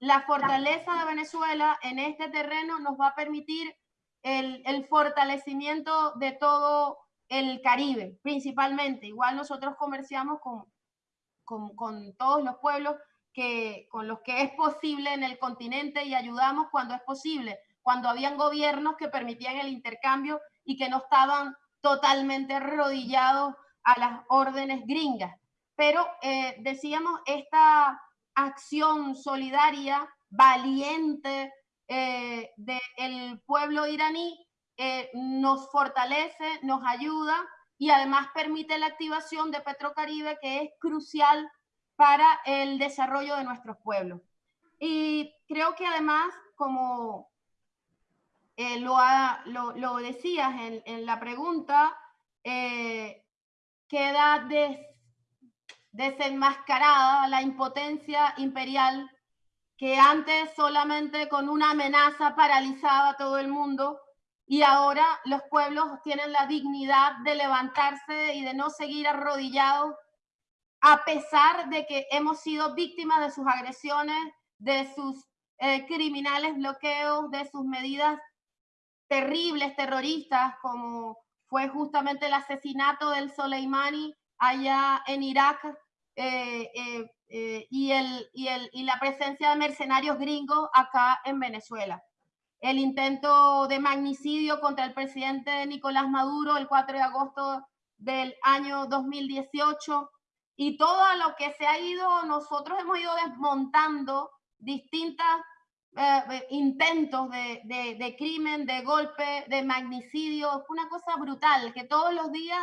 la fortaleza de Venezuela en este terreno nos va a permitir el, el fortalecimiento de todo el Caribe, principalmente. Igual nosotros comerciamos con, con, con, todos los pueblos que, con los que es posible en el continente y ayudamos cuando es posible, cuando habían gobiernos que permitían el intercambio y que no estaban totalmente arrodillados a las órdenes gringas. Pero eh, decíamos, esta acción solidaria, valiente eh, del pueblo iraní eh, nos fortalece, nos ayuda y además permite la activación de Petrocaribe, que es crucial para el desarrollo de nuestros pueblos. Y creo que además, como eh, lo, lo, decías en, la pregunta, queda des, desenmascarada la impotencia imperial que antes solamente con una amenaza paralizaba a todo el mundo y ahora los pueblos tienen la dignidad de levantarse y de no seguir arrodillados a pesar de que hemos sido víctimas de sus agresiones, de sus eh, criminales bloqueos, de sus medidas terribles, terroristas, como fue justamente el asesinato del Soleimani allá en Irak eh, eh, eh y, el, y, el, y la presencia de mercenarios gringos acá en Venezuela. El intento de magnicidio contra el presidente Nicolás Maduro el 4 de agosto del año 2018 y todo lo que se ha ido, nosotros hemos ido desmontando distintos eh, eh, intentos de, de, de, crimen, de golpe, de magnicidio, una cosa brutal, que todos los días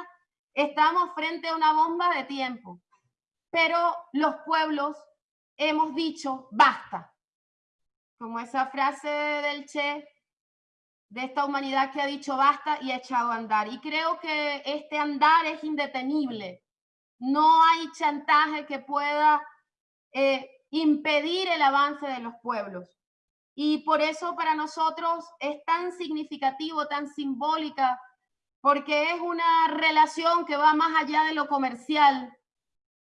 estamos frente a una bomba de tiempo. Pero los pueblos hemos dicho, basta, como esa frase del Che, de esta humanidad que ha dicho basta y ha echado a andar. Y creo que este andar es indetenible. No hay chantaje que pueda eh, impedir el avance de los pueblos. Y por eso para nosotros es tan significativo, tan simbólica, porque es una relación que va más allá de lo comercial.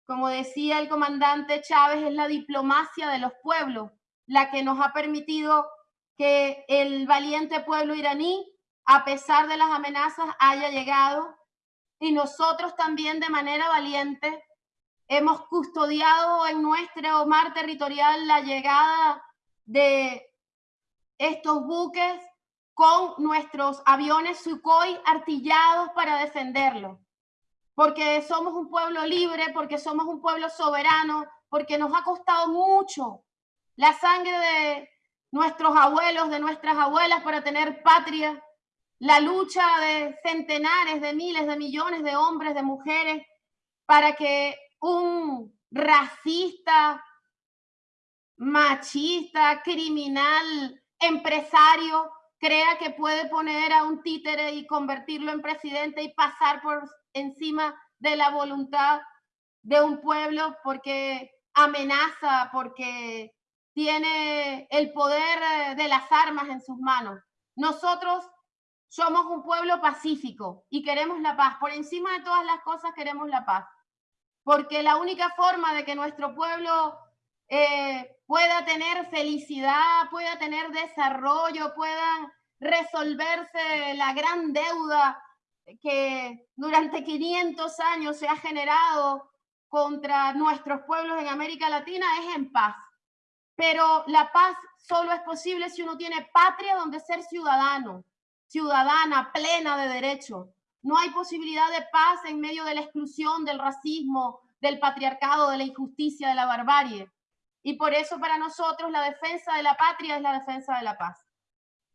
Como decía el comandante Chávez, es la diplomacia de los pueblos la que nos ha permitido que el valiente pueblo iraní, a pesar de las amenazas, haya llegado y nosotros también de manera valiente hemos custodiado en nuestro mar territorial la llegada de estos buques con nuestros aviones Sukhoi artillados para defenderlo. Porque somos un pueblo libre, porque somos un pueblo soberano, porque nos ha costado mucho la sangre de nuestros abuelos, de nuestras abuelas para tener patria, la lucha de centenares, de miles, de millones de hombres, de mujeres, para que un racista, machista, criminal, empresario, crea que puede poner a un títere y convertirlo en presidente y pasar por encima de la voluntad de un pueblo porque amenaza, porque tiene el poder de las armas en sus manos. Nosotros somos un pueblo pacífico y queremos la paz. Por encima de todas las cosas queremos la paz. Porque la única forma de que nuestro pueblo eh, pueda tener felicidad, pueda tener desarrollo, puedan resolverse la gran deuda que durante 500 años se ha generado contra nuestros pueblos en América Latina es en paz. Pero la paz solo es posible si uno tiene patria donde ser ciudadano, ciudadana plena de derecho. No hay posibilidad de paz en medio de la exclusión, del racismo, del patriarcado, de la injusticia, de la barbarie. Y por eso para nosotros la defensa de la patria es la defensa de la paz.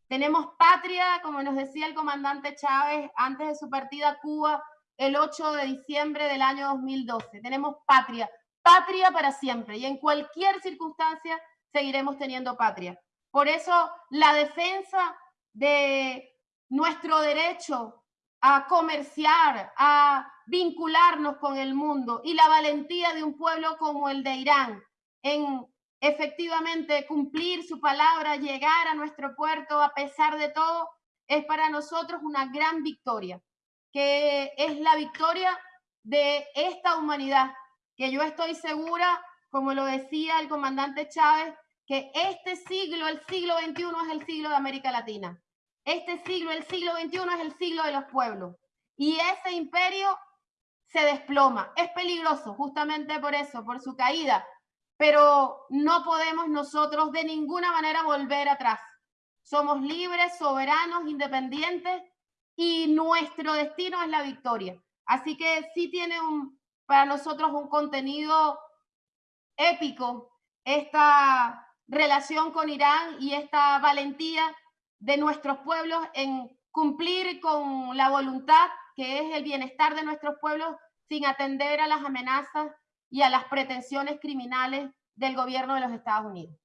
Tenemos patria, como nos decía el comandante Chávez antes de su partida a Cuba el 8 de diciembre del año 2012. Tenemos patria, patria para siempre y en cualquier circunstancia seguiremos teniendo patria. Por eso la defensa de nuestro derecho a comerciar, a vincularnos con el mundo y la valentía de un pueblo como el de Irán en efectivamente cumplir su palabra, llegar a nuestro puerto a pesar de todo, es para nosotros una gran victoria, que es la victoria de esta humanidad, que yo estoy segura, como lo decía el comandante Chávez, que este siglo, el siglo XXI, es el siglo de América Latina. Este siglo, el siglo XXI, es el siglo de los pueblos. Y ese imperio se desploma. Es peligroso justamente por eso, por su caída. Pero no podemos nosotros de ninguna manera volver atrás. Somos libres, soberanos, independientes y nuestro destino es la victoria. Así que sí tiene un, para nosotros un contenido épico esta relación con Irán y esta valentía de nuestros pueblos en cumplir con la voluntad que es el bienestar de nuestros pueblos sin atender a las amenazas y a las pretensiones criminales del gobierno de los Estados Unidos.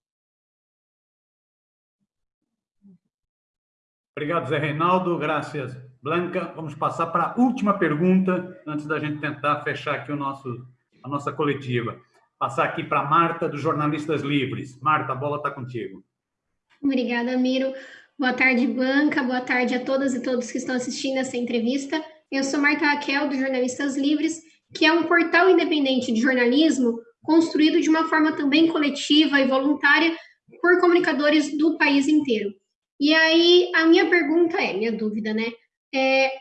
Obrigado, Zé Reinaldo. Graças, Blanca. Vamos passar para a última pergunta, antes da gente tentar fechar aqui o nosso, a nossa coletiva. Passar aqui para Marta, dos Jornalistas Livres. Marta, a bola está contigo. Obrigada, Miro. Boa tarde, Blanca. Boa tarde a todas e todos que estão assistindo essa entrevista. Eu sou Marta Raquel, do Jornalistas Livres, que é um portal independente de jornalismo construído de uma forma também coletiva e voluntária por comunicadores do país inteiro. E aí, a minha pergunta é, minha dúvida, né? É,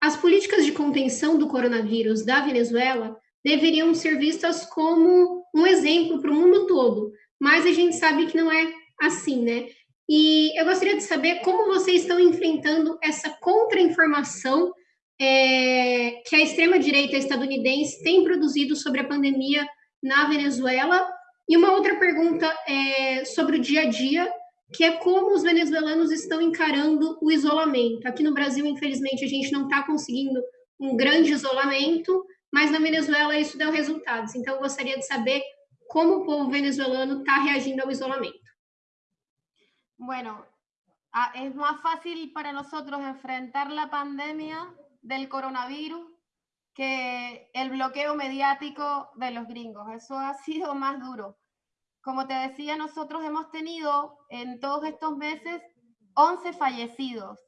as políticas de contenção do coronavírus da Venezuela deveriam ser vistas como um exemplo para o mundo todo, mas a gente sabe que não é assim, né? E eu gostaria de saber como vocês estão enfrentando essa contra-informação é, que a extrema-direita estadunidense tem produzido sobre a pandemia na Venezuela. E uma outra pergunta é sobre o dia a dia, que é como os venezuelanos estão encarando o isolamento. Aqui no Brasil, infelizmente, a gente não está conseguindo um grande isolamento, mas na Venezuela isso deu resultados. Então, eu gostaria de saber como o povo venezuelano está reagindo ao isolamento. Bueno, ah, es más fácil para nosotros enfrentar la pandemia del coronavirus que el bloqueo mediático de los gringos. Eso ha sido más duro. Como te decía, nosotros hemos tenido en todos estos meses 11 fallecidos,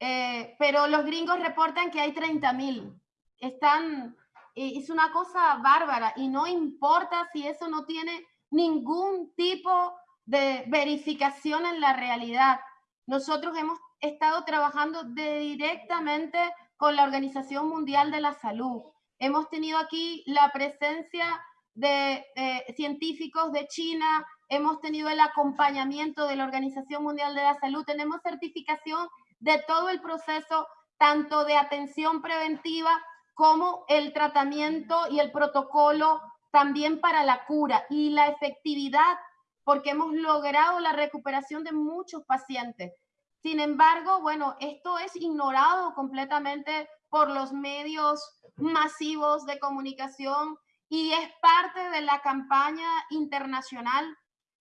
eh, pero los gringos reportan que hay 30.000. Están, es una cosa bárbara y no importa si eso no tiene ningún tipo de verificación en la realidad. Nosotros hemos estado trabajando directamente con la Organización Mundial de la Salud. Hemos tenido aquí la presencia de científicos de China, hemos tenido el acompañamiento de la Organización Mundial de la Salud, tenemos certificación de todo el proceso, tanto de atención preventiva como el tratamiento y el protocolo también para la cura y la efectividad porque hemos logrado la recuperación de muchos pacientes. Sin embargo, bueno, esto es ignorado completamente por los medios masivos de comunicación y es parte de la campaña internacional.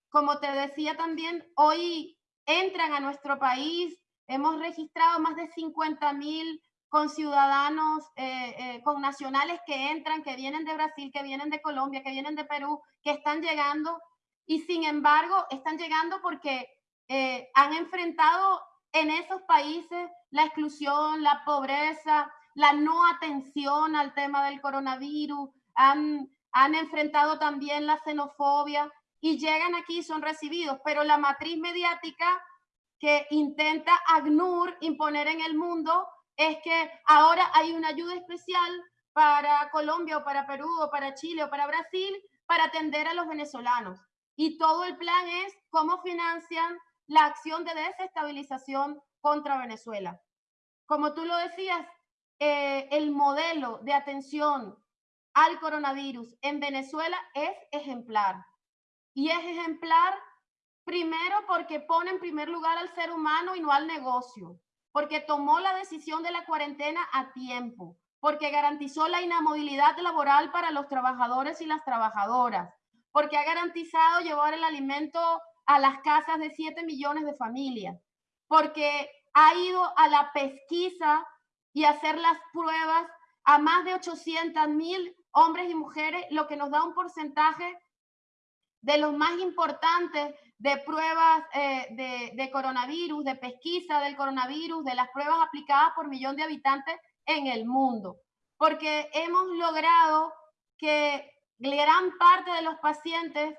Como te decía también, hoy entran a nuestro país, hemos registrado más de 50 mil con ciudadanos, eh, eh, con nacionales que entran, que vienen de Brasil, que vienen de Colombia, que vienen de Perú, que están llegando y sin embargo están llegando porque eh, han enfrentado en esos países la exclusión, la pobreza, la no atención al tema del coronavirus, han, han enfrentado también la xenofobia y llegan aquí y son recibidos, pero la matriz mediática que intenta ACNUR imponer en el mundo es que ahora hay una ayuda especial para Colombia o para Perú o para Chile o para Brasil para atender a los venezolanos. Y todo el plan es cómo financian la acción de desestabilización contra Venezuela. Como tú lo decías, eh, el modelo de atención al coronavirus en Venezuela es ejemplar. Y es ejemplar primero porque pone en primer lugar al ser humano y no al negocio, porque tomó la decisión de la cuarentena a tiempo, porque garantizó la inamovilidad laboral para los trabajadores y las trabajadoras, porque ha garantizado llevar el alimento a las casas de 7 millones de familias, porque ha ido a la pesquisa y hacer las pruebas a más de 800 mil hombres y mujeres, lo que nos da un porcentaje de los más importantes de pruebas eh, de, de, coronavirus, de pesquisa del coronavirus, de las pruebas aplicadas por millón de habitantes en el mundo. Porque hemos logrado que gran parte de los pacientes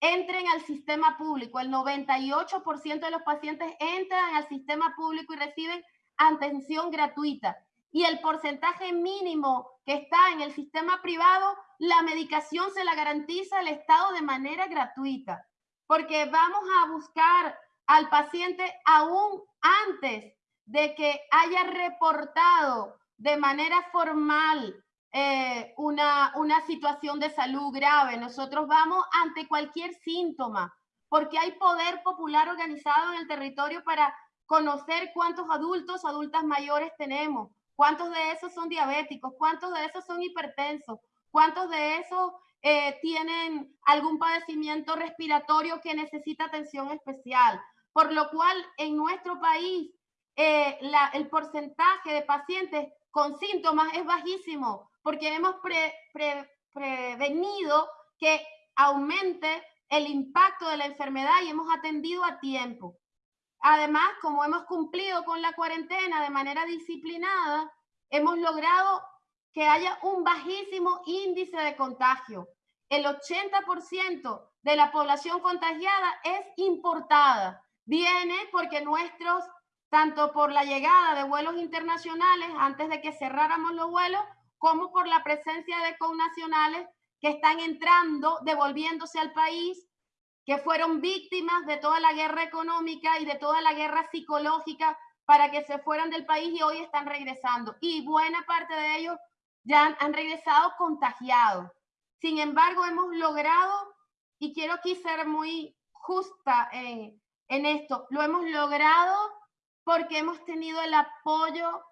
entren al sistema público. El 98% de los pacientes entran al sistema público y reciben atención gratuita. Y el porcentaje mínimo que está en el sistema privado, la medicación se la garantiza el Estado de manera gratuita. Porque vamos a buscar al paciente aún antes de que haya reportado de manera formal eh, una, una situación de salud grave. Nosotros vamos ante cualquier síntoma, porque hay poder popular organizado en el territorio para conocer cuántos adultos, adultas mayores tenemos, cuántos de esos son diabéticos, cuántos de esos son hipertensos, cuántos de esos eh, tienen algún padecimiento respiratorio que necesita atención especial. Por lo cual, en nuestro país, eh, el porcentaje de pacientes con síntomas es bajísimo porque hemos prevenido que aumente el impacto de la enfermedad y hemos atendido a tiempo. Además, como hemos cumplido con la cuarentena de manera disciplinada, hemos logrado que haya un bajísimo índice de contagio. El 80% de la población contagiada es importada. Viene porque nuestros, tanto por la llegada de vuelos internacionales, antes de que cerráramos los vuelos, como por la presencia de connacionales que están entrando, devolviéndose al país, que fueron víctimas de toda la guerra económica y de toda la guerra psicológica para que se fueran del país y hoy están regresando. Y buena parte de ellos ya han, regresado contagiados. Sin embargo, hemos logrado, y quiero aquí ser muy justa en, en esto, lo hemos logrado porque hemos tenido el apoyo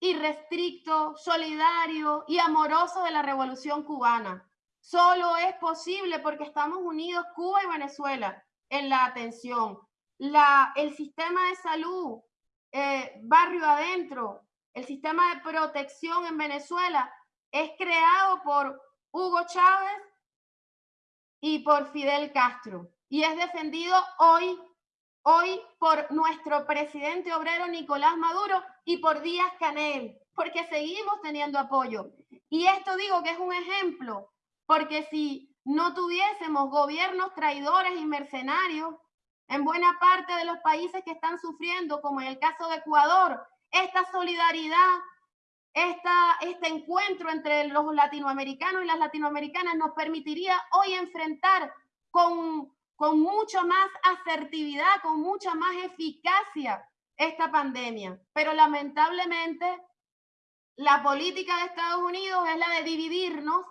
irrestricto, solidario y amoroso de la revolución cubana. Solo es posible porque estamos unidos Cuba y Venezuela en la atención. La, el sistema de salud, eh, barrio adentro, el sistema de protección en Venezuela es creado por Hugo Chávez y por Fidel Castro y es defendido hoy hoy por nuestro presidente obrero Nicolás Maduro y por Díaz Canel, porque seguimos teniendo apoyo. Y esto digo que es un ejemplo, porque si no tuviésemos gobiernos traidores y mercenarios en buena parte de los países que están sufriendo, como en el caso de Ecuador, esta solidaridad, esta, este encuentro entre los latinoamericanos y las latinoamericanas nos permitiría hoy enfrentar con con mucho más asertividad, con mucha más eficacia esta pandemia. Pero lamentablemente la política de Estados Unidos es la de dividirnos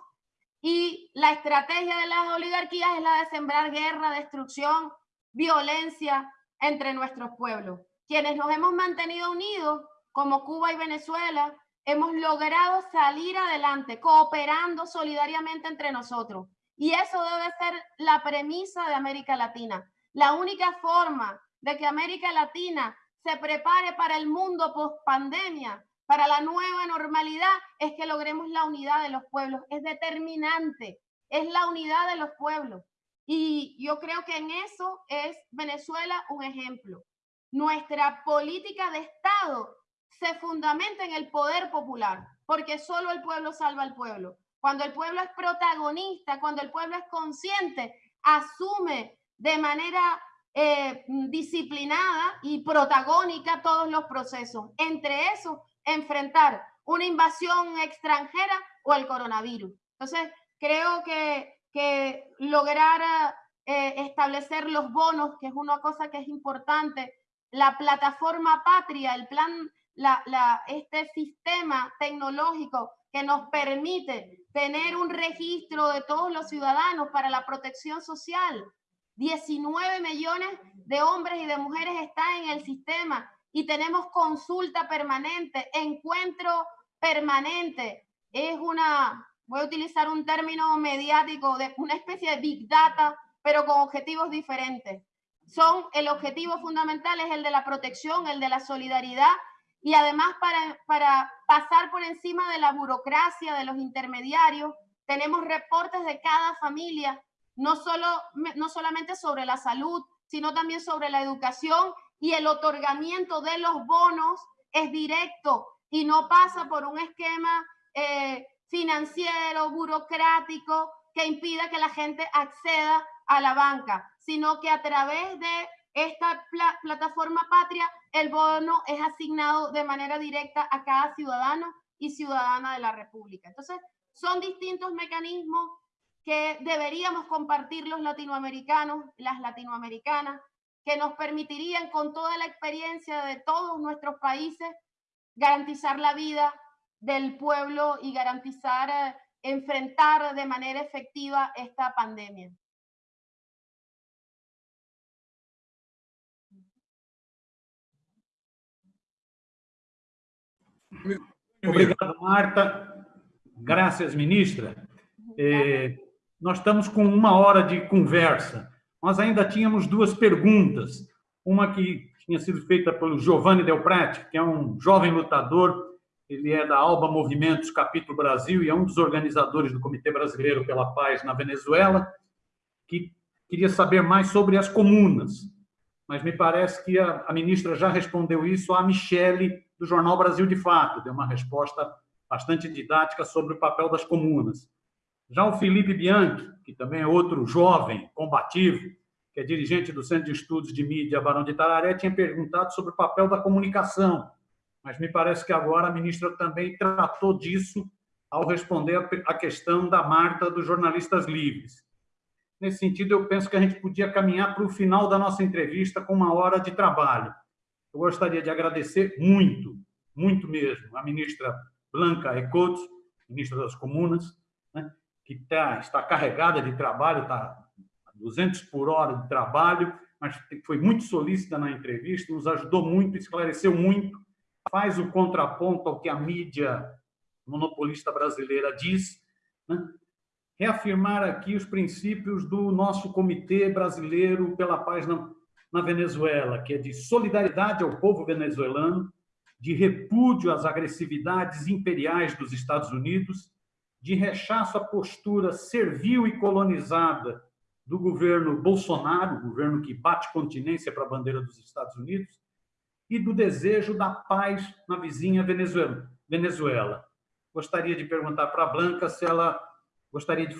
Y la estrategia de las oligarquías es la de sembrar guerra, destrucción, violencia entre nuestros pueblos. Quienes nos hemos mantenido unidos, como Cuba y Venezuela, hemos logrado salir adelante, cooperando solidariamente entre nosotros. Y eso debe ser la premisa de América Latina. La única forma de que América Latina se prepare para el mundo post pandemia, para la nueva normalidad, es que logremos la unidad de los pueblos. Es determinante, es la unidad de los pueblos. Y yo creo que en eso es Venezuela un ejemplo. Nuestra política de Estado se fundamenta en el poder popular, porque solo el pueblo salva al pueblo. Cuando el pueblo es protagonista, cuando el pueblo es consciente, asume de manera eh, disciplinada y protagónica todos los procesos. Entre esos, enfrentar una invasión extranjera o el coronavirus. Entonces, creo que, que lograr eh, establecer los bonos, que es una cosa que es importante, la plataforma patria, el plan, la, la, este sistema tecnológico que nos permite tener un registro de todos los ciudadanos para la protección social. 19 millones de hombres y de mujeres están en el sistema y tenemos consulta permanente, encuentro permanente. Es una, voy a utilizar un término mediático, de una especie de big data, pero con objetivos diferentes. Son, el objetivo fundamental es el de la protección, el de la solidaridad y además para, para pasar por encima de la burocracia, de los intermediarios, tenemos reportes de cada familia, no, solo, no solamente sobre la salud, sino también sobre la educación y el otorgamiento de los bonos es directo y no pasa por un esquema eh, financiero, burocrático, que impida que la gente acceda a la banca, sino que a través de esta plataforma patria, el bono es asignado de manera directa a cada ciudadano y ciudadana de la República. Entonces, son distintos mecanismos que deberíamos compartir los latinoamericanos, las latinoamericanas, que nos permitirían con toda la experiencia de todos nuestros países garantizar la vida del pueblo y garantizar, eh, enfrentar de manera efectiva esta pandemia. Obrigado, Marta. Graças, ministra. Eh, nós estamos com uma hora de conversa nós ainda tínhamos duas perguntas. Uma que tinha sido feita pelo Giovanni Del Prati, que é um jovem lutador, ele é da Alba Movimentos Capítulo Brasil e é um dos organizadores do Comitê Brasileiro pela Paz na Venezuela, que queria saber mais sobre as comunas. Mas me parece que a, a ministra já respondeu isso à Michele, do Jornal Brasil de Fato, deu uma resposta bastante didática sobre o papel das comunas. Já o Felipe Bianchi, que também é outro jovem combativo, que é dirigente do Centro de Estudos de Mídia Barão de Tararé, tinha perguntado sobre o papel da comunicação, mas me parece que agora a ministra também tratou disso ao responder a questão da Marta dos jornalistas livres. Nesse sentido, eu penso que a gente podia caminhar para o final da nossa entrevista com uma hora de trabalho. Eu gostaria de agradecer muito, muito mesmo, a ministra Blanca Ecotos, ministra das Comunas, que tá, está carregada de trabalho, está a 200 por hora de trabalho, mas foi muito solícita na entrevista, nos ajudou muito, esclareceu muito, faz o contraponto ao que a mídia monopolista brasileira diz, né? reafirmar aqui os princípios do nosso Comitê Brasileiro pela Paz na, na Venezuela, que é de solidariedade ao povo venezuelano, de repúdio às agressividades imperiais dos Estados Unidos de rechaço à postura servil e colonizada do governo Bolsonaro, governo que bate continência para a bandeira dos Estados Unidos, e do desejo da paz na vizinha Venezuela. Venezuela. Gostaria de perguntar para a Blanca se ela gostaria de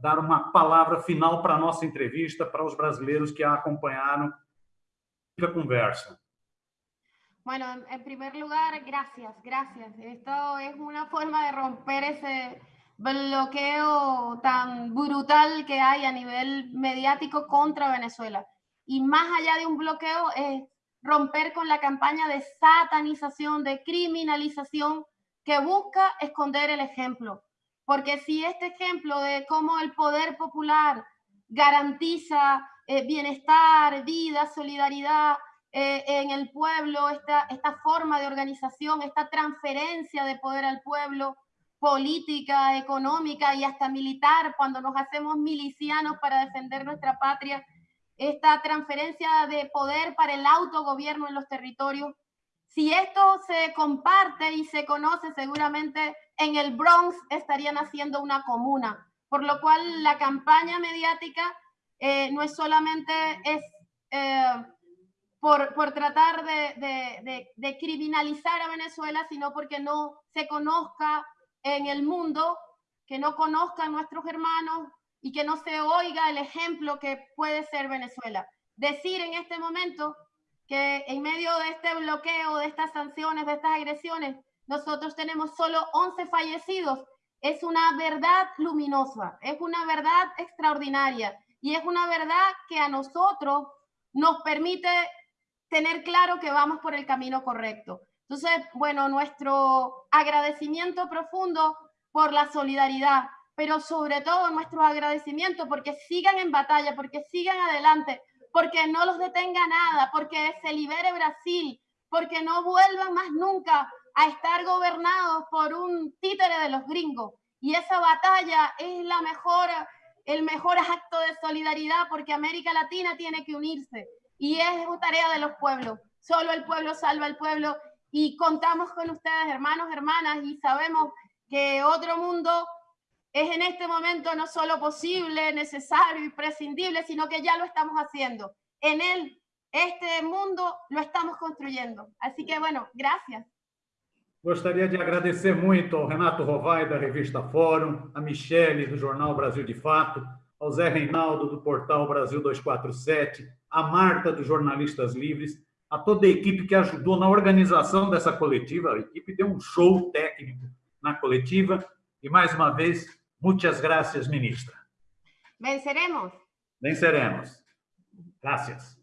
dar uma palavra final para a nossa entrevista, para os brasileiros que a acompanharam a conversa. Bueno, en primer lugar, gracias, gracias. Esto es una forma de romper ese, bloqueo tan brutal que hay a nivel mediático contra Venezuela. Y más allá de un bloqueo es romper con la campaña de satanización, de criminalización que busca esconder el ejemplo. porque si este ejemplo de cómo el poder popular garantiza eh, bienestar, vida, solidaridad eh, en el pueblo, esta, esta forma de organización, esta transferencia de poder al pueblo, política, económica y hasta militar, cuando nos hacemos milicianos para defender nuestra patria, esta transferencia de poder para el autogobierno en los territorios. Si esto se comparte y se conoce, seguramente en el Bronx estarían haciendo una comuna, por lo cual la campaña mediática eh, no es solamente es, eh, por, por, tratar de, de, de, criminalizar a Venezuela, sino porque no se conozca en el mundo, que no conozcan nuestros hermanos y que no se oiga el ejemplo que puede ser Venezuela. Decir en este momento que en medio de este bloqueo, de estas sanciones, de estas agresiones, nosotros tenemos solo 11 fallecidos, es una verdad luminosa, es una verdad extraordinaria y es una verdad que a nosotros nos permite tener claro que vamos por el camino correcto. Entonces, bueno, nuestro agradecimiento profundo por la solidaridad, pero sobre todo nuestro agradecimiento porque sigan en batalla, porque sigan adelante, porque no los detenga nada, porque se libere Brasil, porque no vuelvan más nunca a estar gobernados por un títere de los gringos. Y esa batalla es la mejor, el mejor acto de solidaridad porque América Latina tiene que unirse y es tarea de los pueblos. Solo el pueblo salva al pueblo y contamos con ustedes, hermanos, hermanas, y sabemos que otro mundo es en este momento no solo posible, necesario y prescindible, sino que ya lo estamos haciendo. En él, este mundo lo estamos construyendo. Así que bueno, gracias. Gostaria de agradecer muito ao Renato Rovai, da revista Fórum, a Michele, do jornal Brasil de Fato, ao Zé Reinaldo, do portal Brasil 247, a Marta, dos Jornalistas Livres, a toda a equipe que ajudou na organização dessa coletiva. A equipe deu um show técnico na coletiva. E, mais uma vez, muitas graças, ministra. Venceremos. Venceremos. Gracias.